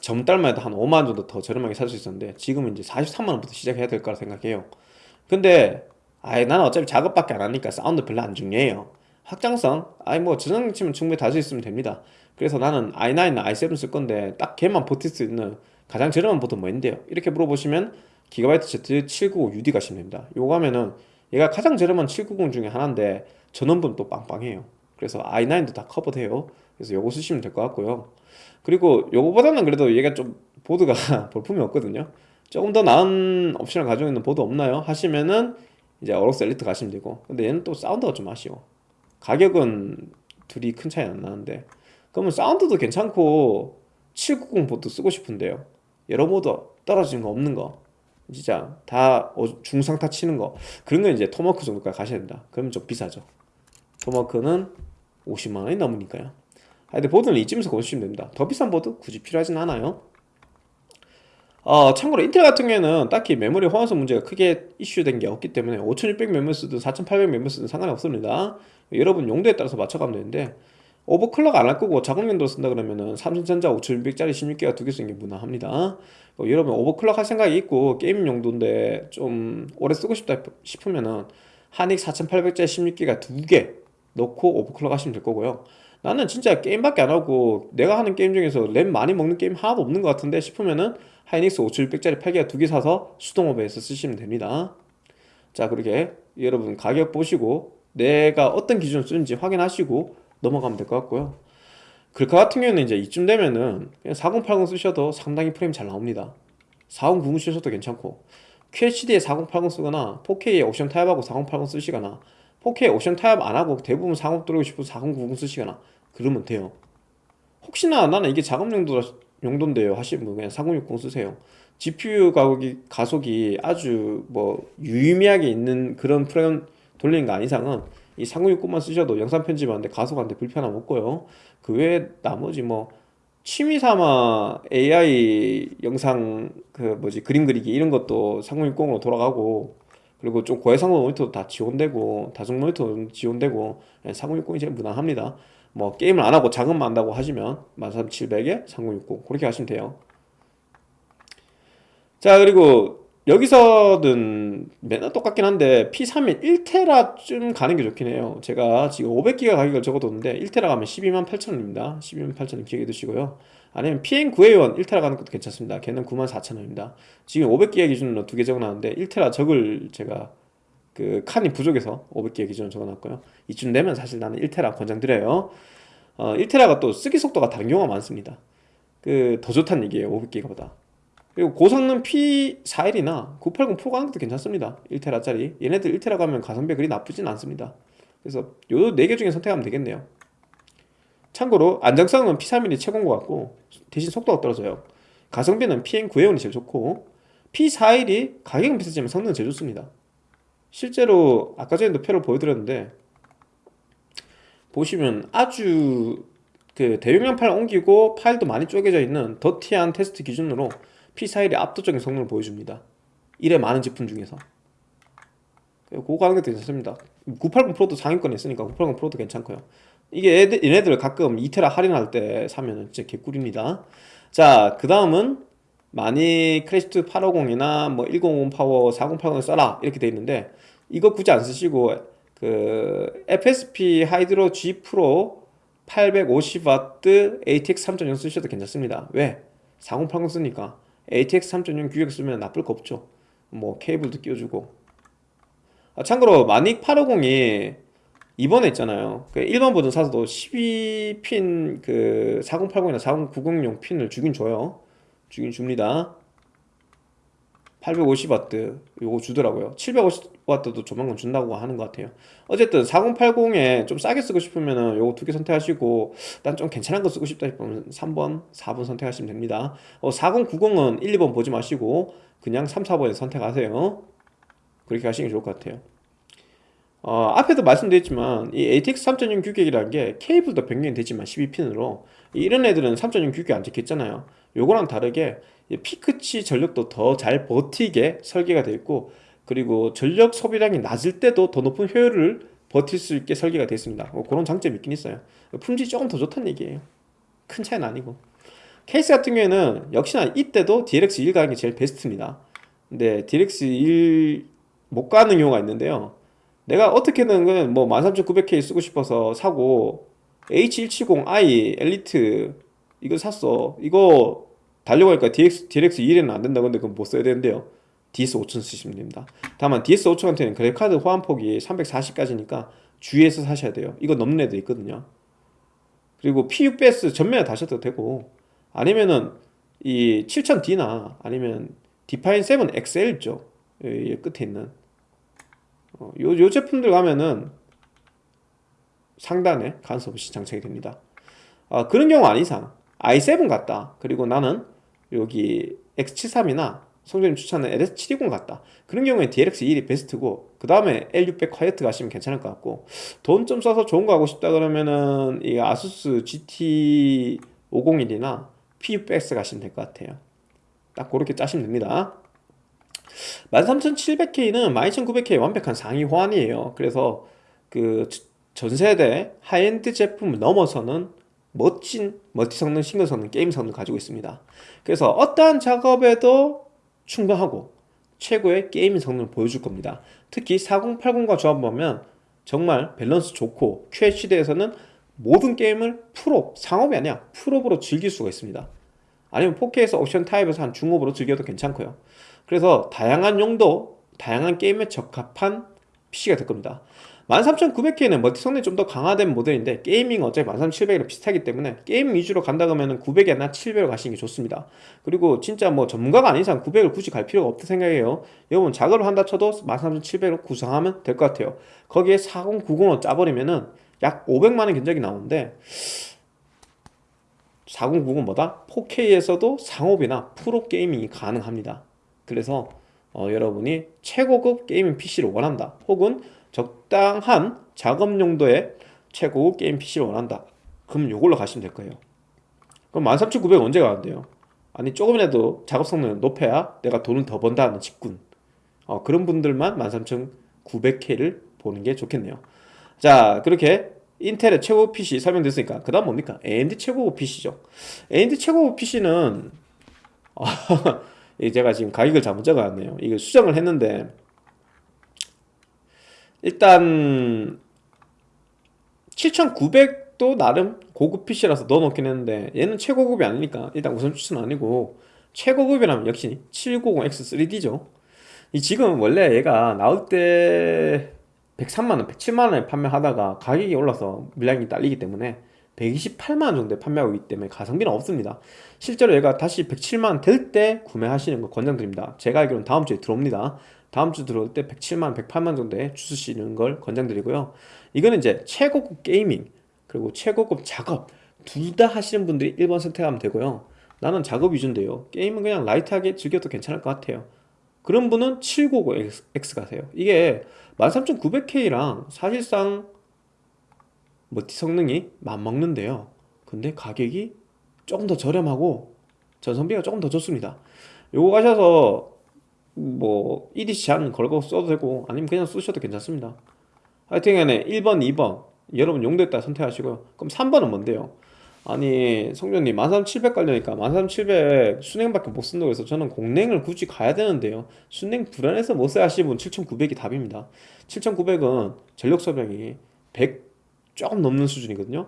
전달만 해도 한 5만 정도 더 저렴하게 살 수 있었는데 지금은 이제 43만 원부터 시작해야 될 거라 생각해요. 근데 아예 나는 어차피 작업밖에 안 하니까 사운드 별로 안 중요해요. 확장성, 아이 뭐 저장장치만 충분히 달 수 있으면 됩니다. 그래서 나는 i9나 i7 쓸 건데 딱 걔만 버틸 수 있는 가장 저렴한 보드 뭐인데요? 이렇게 물어보시면 기가바이트 Z 790UD 가시면 됩니다. 요거 하면은 얘가 가장 저렴한 790 중에 하나인데 전원부 또 빵빵해요. 그래서 i9도 다 커버돼요. 그래서 요거 쓰시면 될 것 같고요. 그리고 요거보다는 그래도 얘가 좀 보드가 볼품이 없거든요. 조금 더 나은 옵션을 가지고 있는 보드 없나요? 하시면은 이제 어로스 엘리트 가시면 되고 근데 얘는 또 사운드가 좀 아쉬워 가격은 둘이 큰 차이 안 나는데 그러면 사운드도 괜찮고 790 보드 쓰고 싶은데요. 여러모로 떨어지는 거 없는 거. 진짜 다 어, 중상타 치는 거. 그런 거 이제 토마호크 정도까지 가셔야 된다. 그러면 좀 비싸죠. 토마호크는 50만 원이 넘으니까요. 하여튼 보드는 이쯤에서 고르시면 됩니다. 더 비싼 보드 굳이 필요하진 않아요. 어, 참고로 인텔 같은 경우에는 딱히 메모리 호환성 문제가 크게 이슈된 게 없기 때문에 5600 메모리 쓰든 4800 메모리 쓰든 상관이 없습니다. 여러분 용도에 따라서 맞춰가면 되는데 overclock 안 할 거고 용도로 쓴다 그러면은 삼성전자 5600짜리 16기가 두 개 쓰는 게 무난합니다. 어, 여러분 overclock 할 생각이 있고 게임 용도인데 좀 오래 쓰고 싶다 싶으면은 하닉 4800짜리 16기가 두 개 넣고 overclock 하시면 될 거고요. 나는 진짜 게임밖에 안 하고 내가 하는 게임 중에서 램 많이 먹는 게임 하나도 없는 것 같은데 싶으면은 하이닉스 5700짜리 8기가 두 개 사서 수동 오버해서 쓰시면 됩니다. 자 그렇게 여러분 가격 보시고 내가 어떤 기준을 쓰는지 확인하시고 넘어가면 될 것 같고요. 글카 같은 경우는 이제 이쯤 되면은 그냥 4080 쓰셔도 상당히 프레임 잘 나옵니다. 4090 쓰셔도 괜찮고 QHD에 4080 쓰거나 4K에 옵션 타협하고 4080 쓰시거나 4K 옵션 타협 안하고 대부분 40 들어오고 싶어서 4090 쓰시거나 그러면 돼요. 혹시나 나는 이게 작업 용도 용도인데요. 하시면 분 그냥 4060 쓰세요. GPU 가격이 가속이 아주 뭐 유의미하게 있는 그런 프레임 돌리는 거 아닌 이상은 이 4060만 쓰셔도 영상 편집하는데 가속하는데 불편함 없고요. 그 외에 나머지 뭐 취미 삼아 AI 영상 그 뭐지 그림 그리기 이런 것도 3060으로 돌아가고 그리고 좀 고해상도 모니터도 다 지원되고 다중 모니터도 지원되고 4060이 제일 무난합니다. 뭐 게임을 안 하고 작업만 한다고 하시면 13700에 3060 그렇게 하시면 돼요. 자 그리고 여기서는 맨날 똑같긴 한데 P3에 1테라쯤 가는 게 좋긴 해요. 제가 지금 500기가 가격을 적어뒀는데 1테라 가면 12만 8천원입니다. 12만 8천원 기억해 두시고요. 아니면 PN9A1 1테라 가는 것도 괜찮습니다. 걔는 9만 4천원입니다. 지금 500기가 기준으로 두 개 적어놨는데 1테라 적을 제가 그 칸이 부족해서 500개 기준으로 적어놨고요. 이쯤 되면 사실 나는 1테라 권장드려요. 어, 1테라가 또 쓰기 속도가 다른 경우가 많습니다. 그 더 좋다는 얘기예요 500기가보다 그리고 고성능 P41이나 980 프로 가는 것도 괜찮습니다. 1테라짜리. 얘네들 1테라 가면 가성비 그리 나쁘진 않습니다. 그래서 요 4개 중에 선택하면 되겠네요. 참고로 안정성은 P31이 최고인 것 같고 대신 속도가 떨어져요. 가성비는 PN9A1이 제일 좋고 P41이 가격은 비싸지만 성능은 제일 좋습니다. 실제로 아까 전에도 표를 보여드렸는데 보시면 아주 그 대용량 파일 옮기고 파일도 많이 쪼개져 있는 더티한 테스트 기준으로 P41이 압도적인 성능을 보여줍니다. 이래 많은 제품 중에서. 그거 가는 것도 괜찮습니다. 980 프로도 상위권에 있으니까 980 프로도 괜찮고요. 이게 얘들, 얘네들 가끔 2테라 할인할 때 사면 진짜 개꿀입니다. 자 그 다음은 마닉 클래식2 850이나 뭐 105 파워 4080을 써라 이렇게 돼 있는데 이거 굳이 안 쓰시고 그 FSP 하이드로 G 프로 850W ATX 3.0 쓰셔도 괜찮습니다. 왜? 4080 쓰니까 ATX 3.0 규격 쓰면 나쁠 거 없죠. 뭐 케이블도 끼워주고. 아, 참고로 마닉 850이 이번에 있잖아요. 그 1번 버전 사서도 12핀 그 4080이나 4090용 핀을 주긴 줘요. 주긴 줍니다 850W 요거 주더라고요. 750W도 조만간 준다고 하는 것 같아요. 어쨌든 4080에 좀 싸게 쓰고 싶으면 요거 두 개 선택하시고 난 좀 괜찮은 거 쓰고 싶다 싶으면 3번 4번 선택하시면 됩니다. 어, 4090은 1, 2번 보지 마시고 그냥 3, 4번에 선택하세요. 그렇게 하시는 게 좋을 것 같아요. 어, 앞에도 말씀드렸지만 이 ATX 3.0 규격이라는 게 케이블도 변경이 되지만 12핀으로 이런 애들은 3.0 규격 안 찍혔잖아요. 요거랑 다르게 피크치 전력도 더 잘 버티게 설계가 되어 있고 그리고 전력 소비량이 낮을 때도 더 높은 효율을 버틸 수 있게 설계가 되어 있습니다. 뭐 그런 장점이 있긴 있어요. 품질이 조금 더 좋다는 얘기예요. 큰 차이는 아니고. 케이스 같은 경우에는 역시나 이때도 DLX1 가는 게 제일 베스트입니다. 근데 DLX1 못 가는 경우가 있는데요. 내가 어떻게든 뭐 13900K 쓰고 싶어서 사고 H170i 엘리트 이거 샀어. 이거 달려가니까 DX, DLX2에는 안 된다 근데 그건 못 써야 되는데요. DS5000 쓰시면 됩니다. 다만 DS5000한테는 그래픽카드 호환폭이 340까지니까 주의해서 사셔야 돼요. 이거 넘는 애들 있거든요. 그리고 PUBS 전면에 다셔도 되고 아니면은 이 7000D나 아니면 디파인 7 XL 이 끝에 있는 어, 요, 요 제품들 가면은 상단에 간섭 없이 장착이 됩니다. 아, 그런 경우 아닌 이상 i7 같다. 그리고 나는 여기 X73이나 성전님 추천하는 LS720 같다. 그런 경우에 DLX21이 베스트고 그 다음에 L600 콰이어트 가시면 괜찮을 것 같고 돈 좀 써서 좋은 거 하고 싶다 그러면은 이 아수스 GT501이나 PUBX 가시면 될 것 같아요. 딱 그렇게 짜시면 됩니다. 13700K는 12900K 완벽한 상위 호환이에요. 그래서 그 전세대 하이엔드 제품을 넘어서는 멋진 멀티 성능, 싱글 성능, 게임 성능을 가지고 있습니다. 그래서 어떠한 작업에도 충분하고 최고의 게임 성능을 보여줄 겁니다. 특히 4080과 조합하면 정말 밸런스 좋고 QHD에서는 모든 게임을 풀옵, 상옵이 아니야. 풀옵으로 즐길 수가 있습니다. 아니면 4K에서 옵션 타협해서 한 중옵으로 즐겨도 괜찮고요. 그래서 다양한 용도, 다양한 게임에 적합한 PC가 될 겁니다 13900K는 멀티 성능이 좀 더 강화된 모델인데 gaming 어차피 13700이랑 비슷하기 때문에 게임 위주로 간다 그러면 900이나 700을 가시는 게 좋습니다. 그리고 진짜 뭐 전문가가 아닌 이상 900을 굳이 갈 필요가 없다 생각해요. 여러분 작업을 한다 쳐도 13700으로 구성하면 될 것 같아요. 거기에 4090을 짜버리면은 약 500만원 견적이 나오는데 4090은 뭐다? 4K에서도 작업이나 프로 gaming이 가능합니다. 그래서 어, 여러분이 최고급 gaming PC를 원한다. 혹은 적당한 작업 용도의 최고급 게임 PC를 원한다. 그럼 요걸로 가시면 될 거예요. 그럼 13900 언제 가는데요? 아니 조금이라도 작업 성능을 높여야 내가 돈을 더 번다는 직군. 어, 그런 분들만 13900K를 보는 게 좋겠네요. 자 그렇게 인텔의 최고급 PC 설명됐으니까 그 다음 뭡니까? AMD 최고급 PC죠. AMD 최고급 PC는 제가 지금 가격을 잘못 적어놨네요. 이거 수정을 했는데 일단 7900도 나름 고급 PC라서 넣어놓긴 했는데 얘는 최고급이 아니니까 일단 우선 추천 아니고 최고급이라면 역시 790X3D죠. 이 지금 원래 얘가 나올 때 103만원, 107만원에 판매하다가 가격이 올라서 물량이 딸리기 때문에 128만원 정도에 판매하고 있기 때문에 가성비는 없습니다. 실제로 얘가 다시 107만원 될 때 구매하시는 거 권장드립니다. 제가 알기로는 다음 주에 들어옵니다 다음 주 들어올 때 107만, 108만 정도에 주시는 걸 권장드리고요. 이거는 이제 최고급 게이밍 그리고 최고급 작업 둘 다 하시는 분들이 1번 선택하면 되고요. 나는 작업 위주인데요. 게임은 그냥 라이트하게 즐겨도 괜찮을 것 같아요. 그런 분은 790X 가세요. 이게 13900K랑 사실상 멀티 성능이 맞먹는데요. 근데 가격이 조금 더 저렴하고 전성비가 조금 더 좋습니다. 요거 가셔서 뭐 EDC 제한 걸고 써도 되고 아니면 그냥 쓰셔도 괜찮습니다. 하여튼 간에 1번 2번 여러분 용도에 따라 선택하시고요. 그럼 3번은 뭔데요? 아니 성전님 13700 깔려니까 13700 순행밖에 못 쓴다고 해서 저는 공랭을 굳이 가야 되는데요. 순행 불안해서 못 써야 하시는 분 7900이 답입니다. 7900은 전력 소비량이 100 조금 넘는 수준이거든요.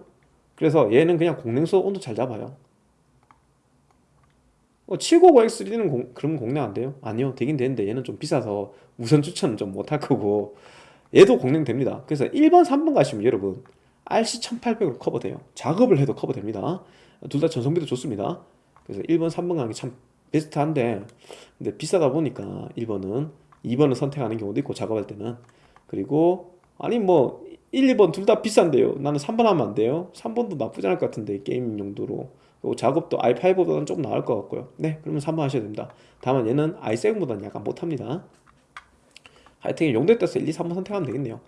그래서 얘는 그냥 공랭소 온도 잘 잡아요 어, 790X3는 공, 그러면 공략 안 돼요? 아니요 되긴 되는데 얘는 좀 비싸서 우선 추천은 좀 못할 거고 얘도 공략됩니다. 그래서 1번 3번 가시면 여러분 RC1800으로 커버돼요. 작업을 해도 커버됩니다. 둘 다 전성비도 좋습니다. 그래서 1번 3번 가는 게 참 베스트한데 근데 비싸다 보니까 1번은 2번을 선택하는 경우도 있고 작업할 때는. 그리고 아니 뭐 1, 2번 둘 다 비싼데요. 나는 3번 하면 안 돼요? 3번도 나쁘지 않을 것 같은데 게임 용도로 작업도 i5보다는 조금 나을 것 같고요. 네 그러면 3번 하셔야 됩니다. 다만 얘는 i7보다는 약간 못합니다. 하여튼 용도에 따라서 1, 2, 3번 선택하면 되겠네요.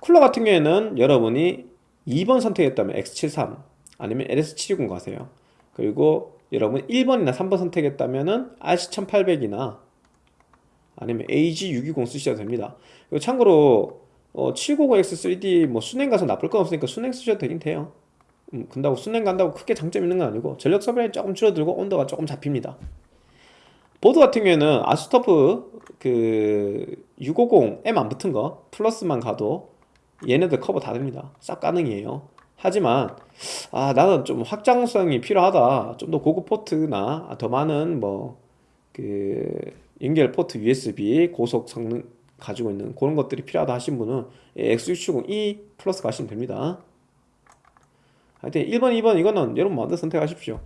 쿨러 같은 경우에는 여러분이 2번 선택했다면 X73 아니면 LS720 가세요. 그리고 여러분 1번이나 3번 선택했다면 RC1800이나 아니면 AG620 쓰셔도 됩니다. 그리고 참고로 어, 790X3D 뭐 순행 가서 나쁠 건 없으니까 순행 쓰셔도 되긴 돼요 음, 근다고 순행 간다고 크게 장점 있는 건 아니고 전력 소비량이 조금 줄어들고 온도가 조금 잡힙니다. 보드 같은 경우에는 ASUS TUF B650 M 안 붙은 거 플러스만 가도 얘네들 커버 다 됩니다. 싹 가능해요. 하지만 아 나는 좀 확장성이 필요하다. 좀 더 고급 포트나 더 많은 뭐 그 연결 포트 USB 고속 성능 가지고 있는 그런 것들이 필요하다 하신 분은 X670E Plus 가시면 됩니다 하여튼 1번 2번 이거는 여러분 마음대로 선택하십시오.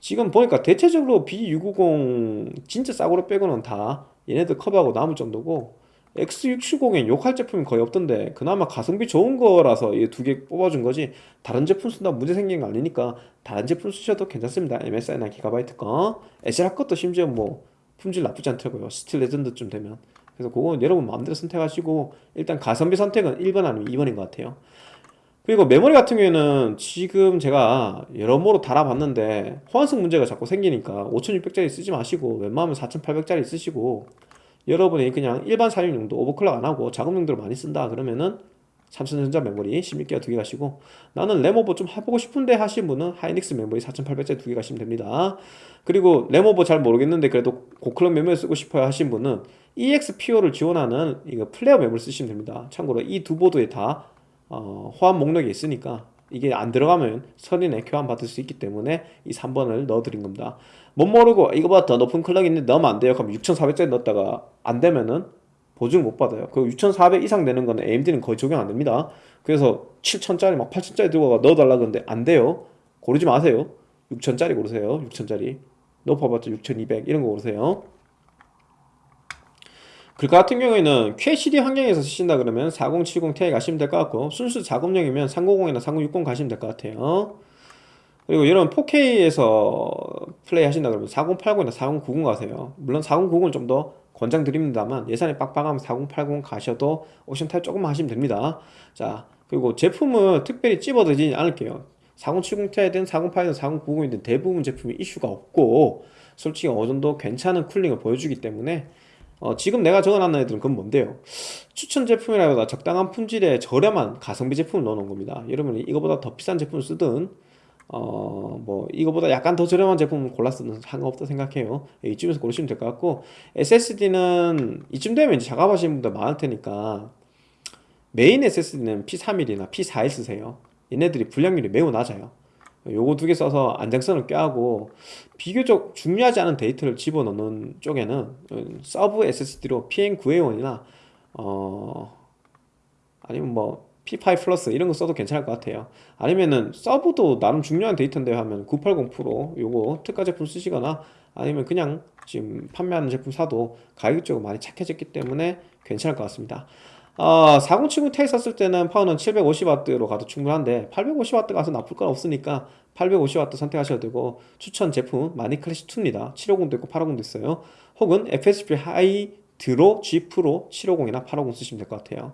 지금 보니까 대체적으로 B650 진짜 싸구려 빼고는 다 얘네들 커버하고 남을 정도고 X670엔 욕할 제품이 거의 없던데 그나마 가성비 좋은 거라서 이 두 개 뽑아준 거지 다른 제품 쓴다고 문제 생긴 거 아니니까 다른 제품 쓰셔도 괜찮습니다. MSI나 Gigabyte 거 ASRock 것도 심지어 뭐 품질 나쁘지 않더라고요. Steel Legend쯤 되면. 그래서 그건 여러분 마음대로 선택하시고 일단 가성비 선택은 1번 아니면 2번인 것 같아요 그리고 메모리 같은 경우에는 지금 제가 여러모로 달아봤는데 호환성 문제가 자꾸 생기니까 5600짜리 쓰지 마시고 웬만하면 4800짜리 쓰시고 여러분이 그냥 일반 사용 용도 overclock 안하고 작업 용도로 많이 쓴다 그러면은 삼성전자 메모리 16기가 두 개 가시고 나는 램오버 좀 해보고 싶은데 하신 분은 하이닉스 메모리 4800짜리 두 개 가시면 됩니다. 그리고 램오버 잘 모르겠는데 그래도 고clock 메모리 쓰고 싶어요 하신 분은 EXPO를 지원하는 이거 Flare 메모리 쓰시면 됩니다. 참고로 이 두 보드에 다 어, 호환 목록이 있으니까 이게 안 들어가면 서린에 교환 받을 수 있기 때문에 이 3번을 넣어드린 겁니다. 못 모르고 이거보다 더 높은 클럭이 있는데 넣으면 안 돼요. 그럼 6400짜리 넣었다가 안 되면은 보증 못 받아요. 그6400 이상 되는 거는 AMD는 거의 적용 안 됩니다. 그래서 7000짜리 막 8000짜리 들고 넣어달라 그러는데 안 돼요. 고르지 마세요. 6000짜리 고르세요. 6000짜리. 높아봤자 6200 이런 거 고르세요 글카 같은 경우에는 QHD 환경에서 쓰신다 그러면 4070ti 가시면 될 것 같고 순수 작업용이면 390이나 3060 가시면 될 것 같아요. 그리고 여러분 4K에서 플레이 하신다 그러면 4080이나 4090 가세요. 물론 4090은 좀 더 권장드립니다만 예산이 빡빡하면 4080 가셔도 옵션 타입 조금만 하시면 됩니다. 자 그리고 제품을 특별히 찝어드리지 않을게요. 4070ti든 4080이든 4090이든 대부분 제품이 이슈가 없고 솔직히 어느 정도 괜찮은 cooling을 보여주기 때문에 어, 지금 내가 적어놨는 애들은 그건 뭔데요? 추천 제품이라기보다 적당한 품질의 저렴한 가성비 제품을 넣어놓은 겁니다. 여러분이 이거보다 더 비싼 제품을 쓰든 어, 뭐 이거보다 약간 더 저렴한 제품을 골랐으면 상관없다 생각해요. 이쯤에서 고르시면 될 것 같고 SSD는 이쯤 되면 이제 작업하시는 분들 많을 테니까 main SSD는 P31이나 P41 쓰세요. 얘네들이 불량률이 매우 낮아요 요거 두 개 써서 안정성을 꾀하고 비교적 중요하지 않은 데이터를 집어넣는 쪽에는 sub SSD로 PN9A1이나 어 아니면 뭐 P5 Plus 이런 거 써도 괜찮을 것 같아요. 아니면은 sub도 나름 중요한 데이터인데 하면 980 프로 요거 특가 제품 쓰시거나 아니면 그냥 지금 판매하는 제품 사도 가격적으로 많이 착해졌기 때문에 괜찮을 것 같습니다 어, 4070 Ti 썼을 때는 파워는 750W로 가도 충분한데 850W 가서 나쁠 건 없으니까 850W 선택하셔도 되고 추천 제품 마니 클래시 2입니다. 750도 있고 850도 있어요. 혹은 FSP Hydro G Pro 750이나 850 쓰시면 될 것 같아요.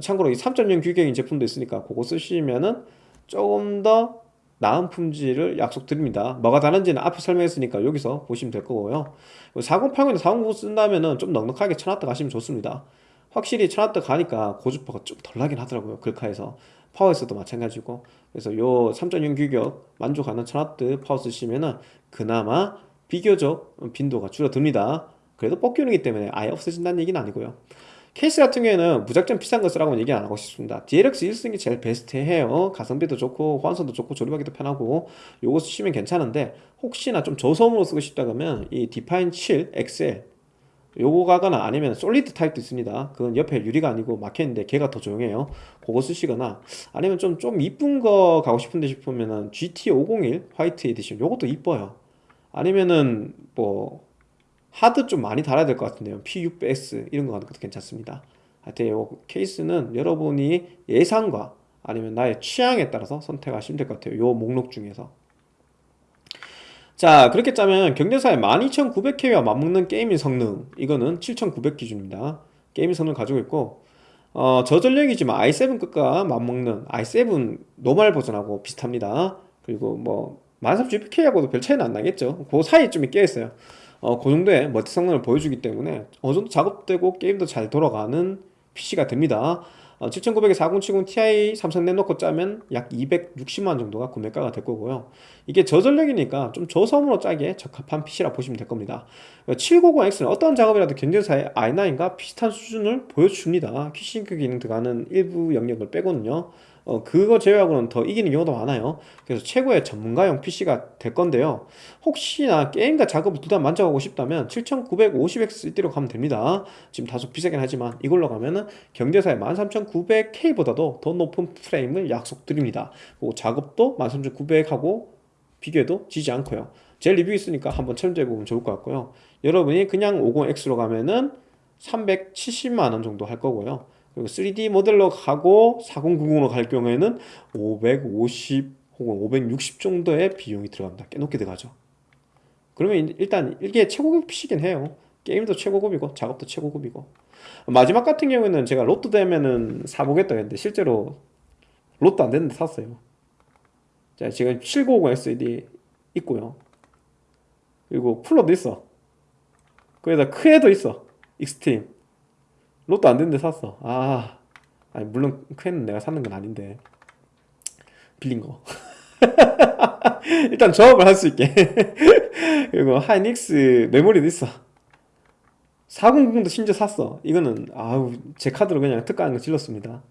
참고로 이 3.0 규격인 제품도 있으니까 그거 쓰시면은 조금 더 나은 품질을 약속드립니다. 뭐가 다른지는 앞에 설명했으니까 여기서 보시면 될 거고요. 4080이나 4090 쓴다면은 좀 넉넉하게 쳐놨다 가시면 좋습니다 확실히 천와트 가니까 고주파가 좀 덜 나긴 하더라고요 글카에서. 파워에서도 마찬가지고. 그래서 요 3.0 규격 만족하는 천와트 파워 쓰시면은 그나마 비교적 빈도가 줄어듭니다. 그래도 뽑기운이기 때문에 아예 없어진다는 얘기는 아니고요. 케이스 같은 경우에는 무작정 비싼 거 쓰라고 얘기 안 하고 싶습니다. DLX21이 제일 베스트해요. 가성비도 좋고 호환성도 좋고 조립하기도 편하고 요거 쓰시면 괜찮은데 혹시나 좀 저소음으로 쓰고 싶다 그러면 이 Define 7 XL 요거 가거나 아니면 Solid 타입도 있습니다. 그건 옆에 유리가 아니고 막혀있는데 걔가 더 조용해요. 그거 쓰시거나 아니면 좀 좀 이쁜 거 가고 싶은데 싶으면은 GT501 White Edition 요것도 이뻐요. 아니면은 뭐 하드 좀 많이 달아야 될 것 같은데요. P600S 이런 거 가는 것도 괜찮습니다. 하여튼 요 케이스는 여러분이 예산과 아니면 나의 취향에 따라서 선택하시면 될 것 같아요. 요 목록 중에서 자 그렇게 짜면 경쟁사의 12900K와 맞먹는 gaming 성능. 이거는 7900 기준입니다. gaming 성능 가지고 있고 어, 저전력이지만 i7 급과 맞먹는 i7 normal 버전하고 비슷합니다. 그리고 뭐 13900K하고도 별 차이는 안 나겠죠. 그 사이에 좀 껴있어요. 어, 그 정도의 multi 성능을 보여주기 때문에 어느 정도 작업되고 게임도 잘 돌아가는 PC가 됩니다. 어, 7900에 4070 Ti 삼성 램 넣고 짜면 약 260만 정도가 구매가가 될 거고요. 이게 저전력이니까 좀 저소음으로 짜기에 적합한 PC라 보시면 될 겁니다. 790X는 어떤 작업이라도 견제사의 i9과 비슷한 수준을 보여줍니다. 퀴싱크 기능 들어가는 일부 영역을 빼고는요. 어, 그거 제외하고는 더 이기는 경우도 많아요. 그래서 최고의 전문가용 PC가 될 건데요. 혹시나 게임과 작업을 둘 다 만족하고 싶다면 7950X3D로 가면 됩니다. 지금 다소 비싸긴 하지만 이걸로 가면은 경제사의 13900K보다도 더 높은 프레임을 약속드립니다. 그리고 작업도 13900하고 비교해도 지지 않고요. 제 리뷰 있으니까 한번 참조해 보면 좋을 것 같고요. 여러분이 그냥 50X로 가면은 370만원 정도 할 거고요. 그리고 3D 모델로 가고 4090으로 갈 경우에는 550 혹은 560 정도의 비용이 들어갑니다. 꽤 높게 들어가죠. 그러면 일단 이게 최고급 PC긴 해요. 게임도 최고급이고 작업도 최고급이고 마지막 같은 경우에는 제가 로또 되면은 사보겠다 했는데 실제로 로또 안 됐는데 샀어요. 자 지금 7950X3D 있고요. 그리고 쿨러도 있어. 거기다 크헤도 있어. Extreme. 로또 안 됐는데 샀어. 아, 아니 물론 크헤는 내가 사는 건 아닌데 빌린 거. 일단 조합을 할 수 있게. 그리고 하이닉스 메모리도 있어. 4090도 심지어 샀어. 이거는 아우 제 카드로 그냥 특가한 거 질렀습니다.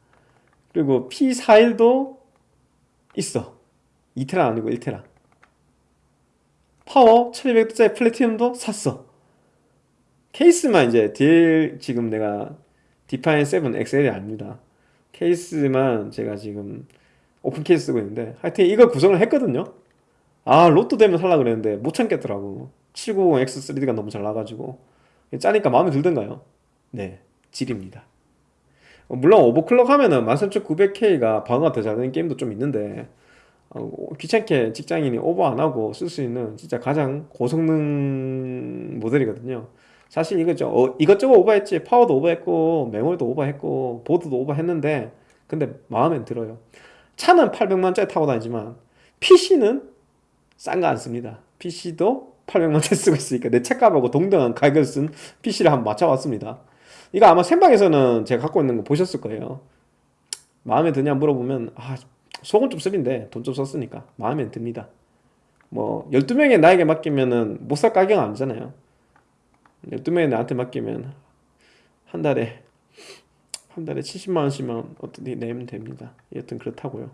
그리고 P41도 있어. 2테라 아니고 1테라. 파워 1200와트짜리 Platinum도 샀어. 케이스만 이제 DL 지금 내가 디파인 7 XL이 아닙니다. 케이스만 제가 지금 오픈 케이스 쓰고 있는데 하여튼 이걸 구성을 했거든요. 아 로또 되면 살라 그랬는데 못 참겠더라고. 7950X3D가 너무 잘 나가지고 짜니까 마음에 들던가요? 네, 질입니다. 어, 물론 오버클럭 하면은 13900K가 방어가 더 잘 되는 게임도 좀 있는데 어, 귀찮게 직장인이 오버 안 하고 쓸 수 있는 진짜 가장 고성능 모델이거든요. 사실 이거죠. 어, 이것저것 오버했지. 파워도 오버했고, 메모리도 오버했고, 보드도 오버했는데, 근데 마음엔 들어요. 차는 800만짜리 타고 다니지만, PC는 싼 거 안 씁니다. PC도 800만짜리 쓰고 있으니까 내 책값하고 동등한 가격을 쓴 PC를 한번 맞춰봤습니다. 이거 아마 생방에서는 제가 갖고 있는 거 보셨을 거예요. 마음에 드냐 물어보면, 아, 속은 좀 쓰린데 돈 좀 썼으니까 마음에 듭니다. 뭐 12명의 나에게 맡기면은 못 살 가격 아니잖아요. 12명이 나한테 맡기면 한 달에 한 달에 70만 원씩만 어떻게 내면 됩니다. 여튼 그렇다고요.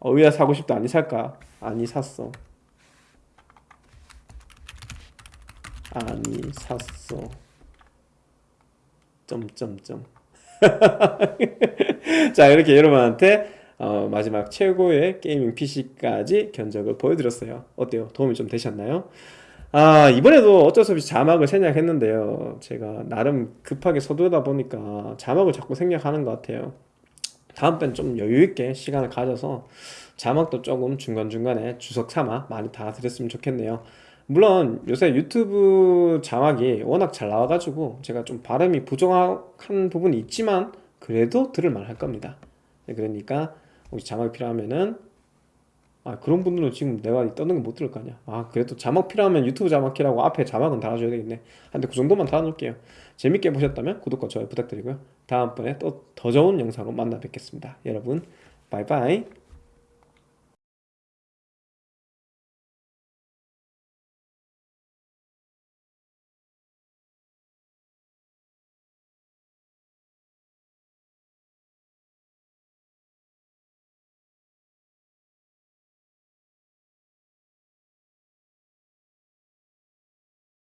어, 의야 사고 싶다 아니 살까? 아니 샀어. 아니 샀어. 점점점. 자 이렇게 여러분한테 어, 마지막 최고의 게이밍 PC까지 견적을 보여드렸어요. 어때요? 도움이 좀 되셨나요? 아, 이번에도 어쩔 수 없이 자막을 생략했는데요. 제가 나름 급하게 서두르다 보니까 자막을 자꾸 생략하는 것 같아요. 다음번엔 좀 여유있게 시간을 가져서 자막도 조금 중간중간에 주석 삼아 많이 달아드렸으면 좋겠네요. 물론 요새 유튜브 자막이 워낙 잘 나와가지고 제가 좀 발음이 부정확한 부분이 있지만 그래도 들을 만 할 겁니다. 네, 그러니까 혹시 자막이 필요하면은 아 그런 분들은 지금 내가 떠는 거 못 들을 거 아니야. 아 그래도 자막 필요하면 유튜브 자막키라고 앞에 자막은 달아줘야 되겠네. 근데 그 정도만 달아놓을게요. 재밌게 보셨다면 구독과 좋아요 부탁드리고요. 다음번에 또 더 좋은 영상으로 만나 뵙겠습니다. 여러분 바이바이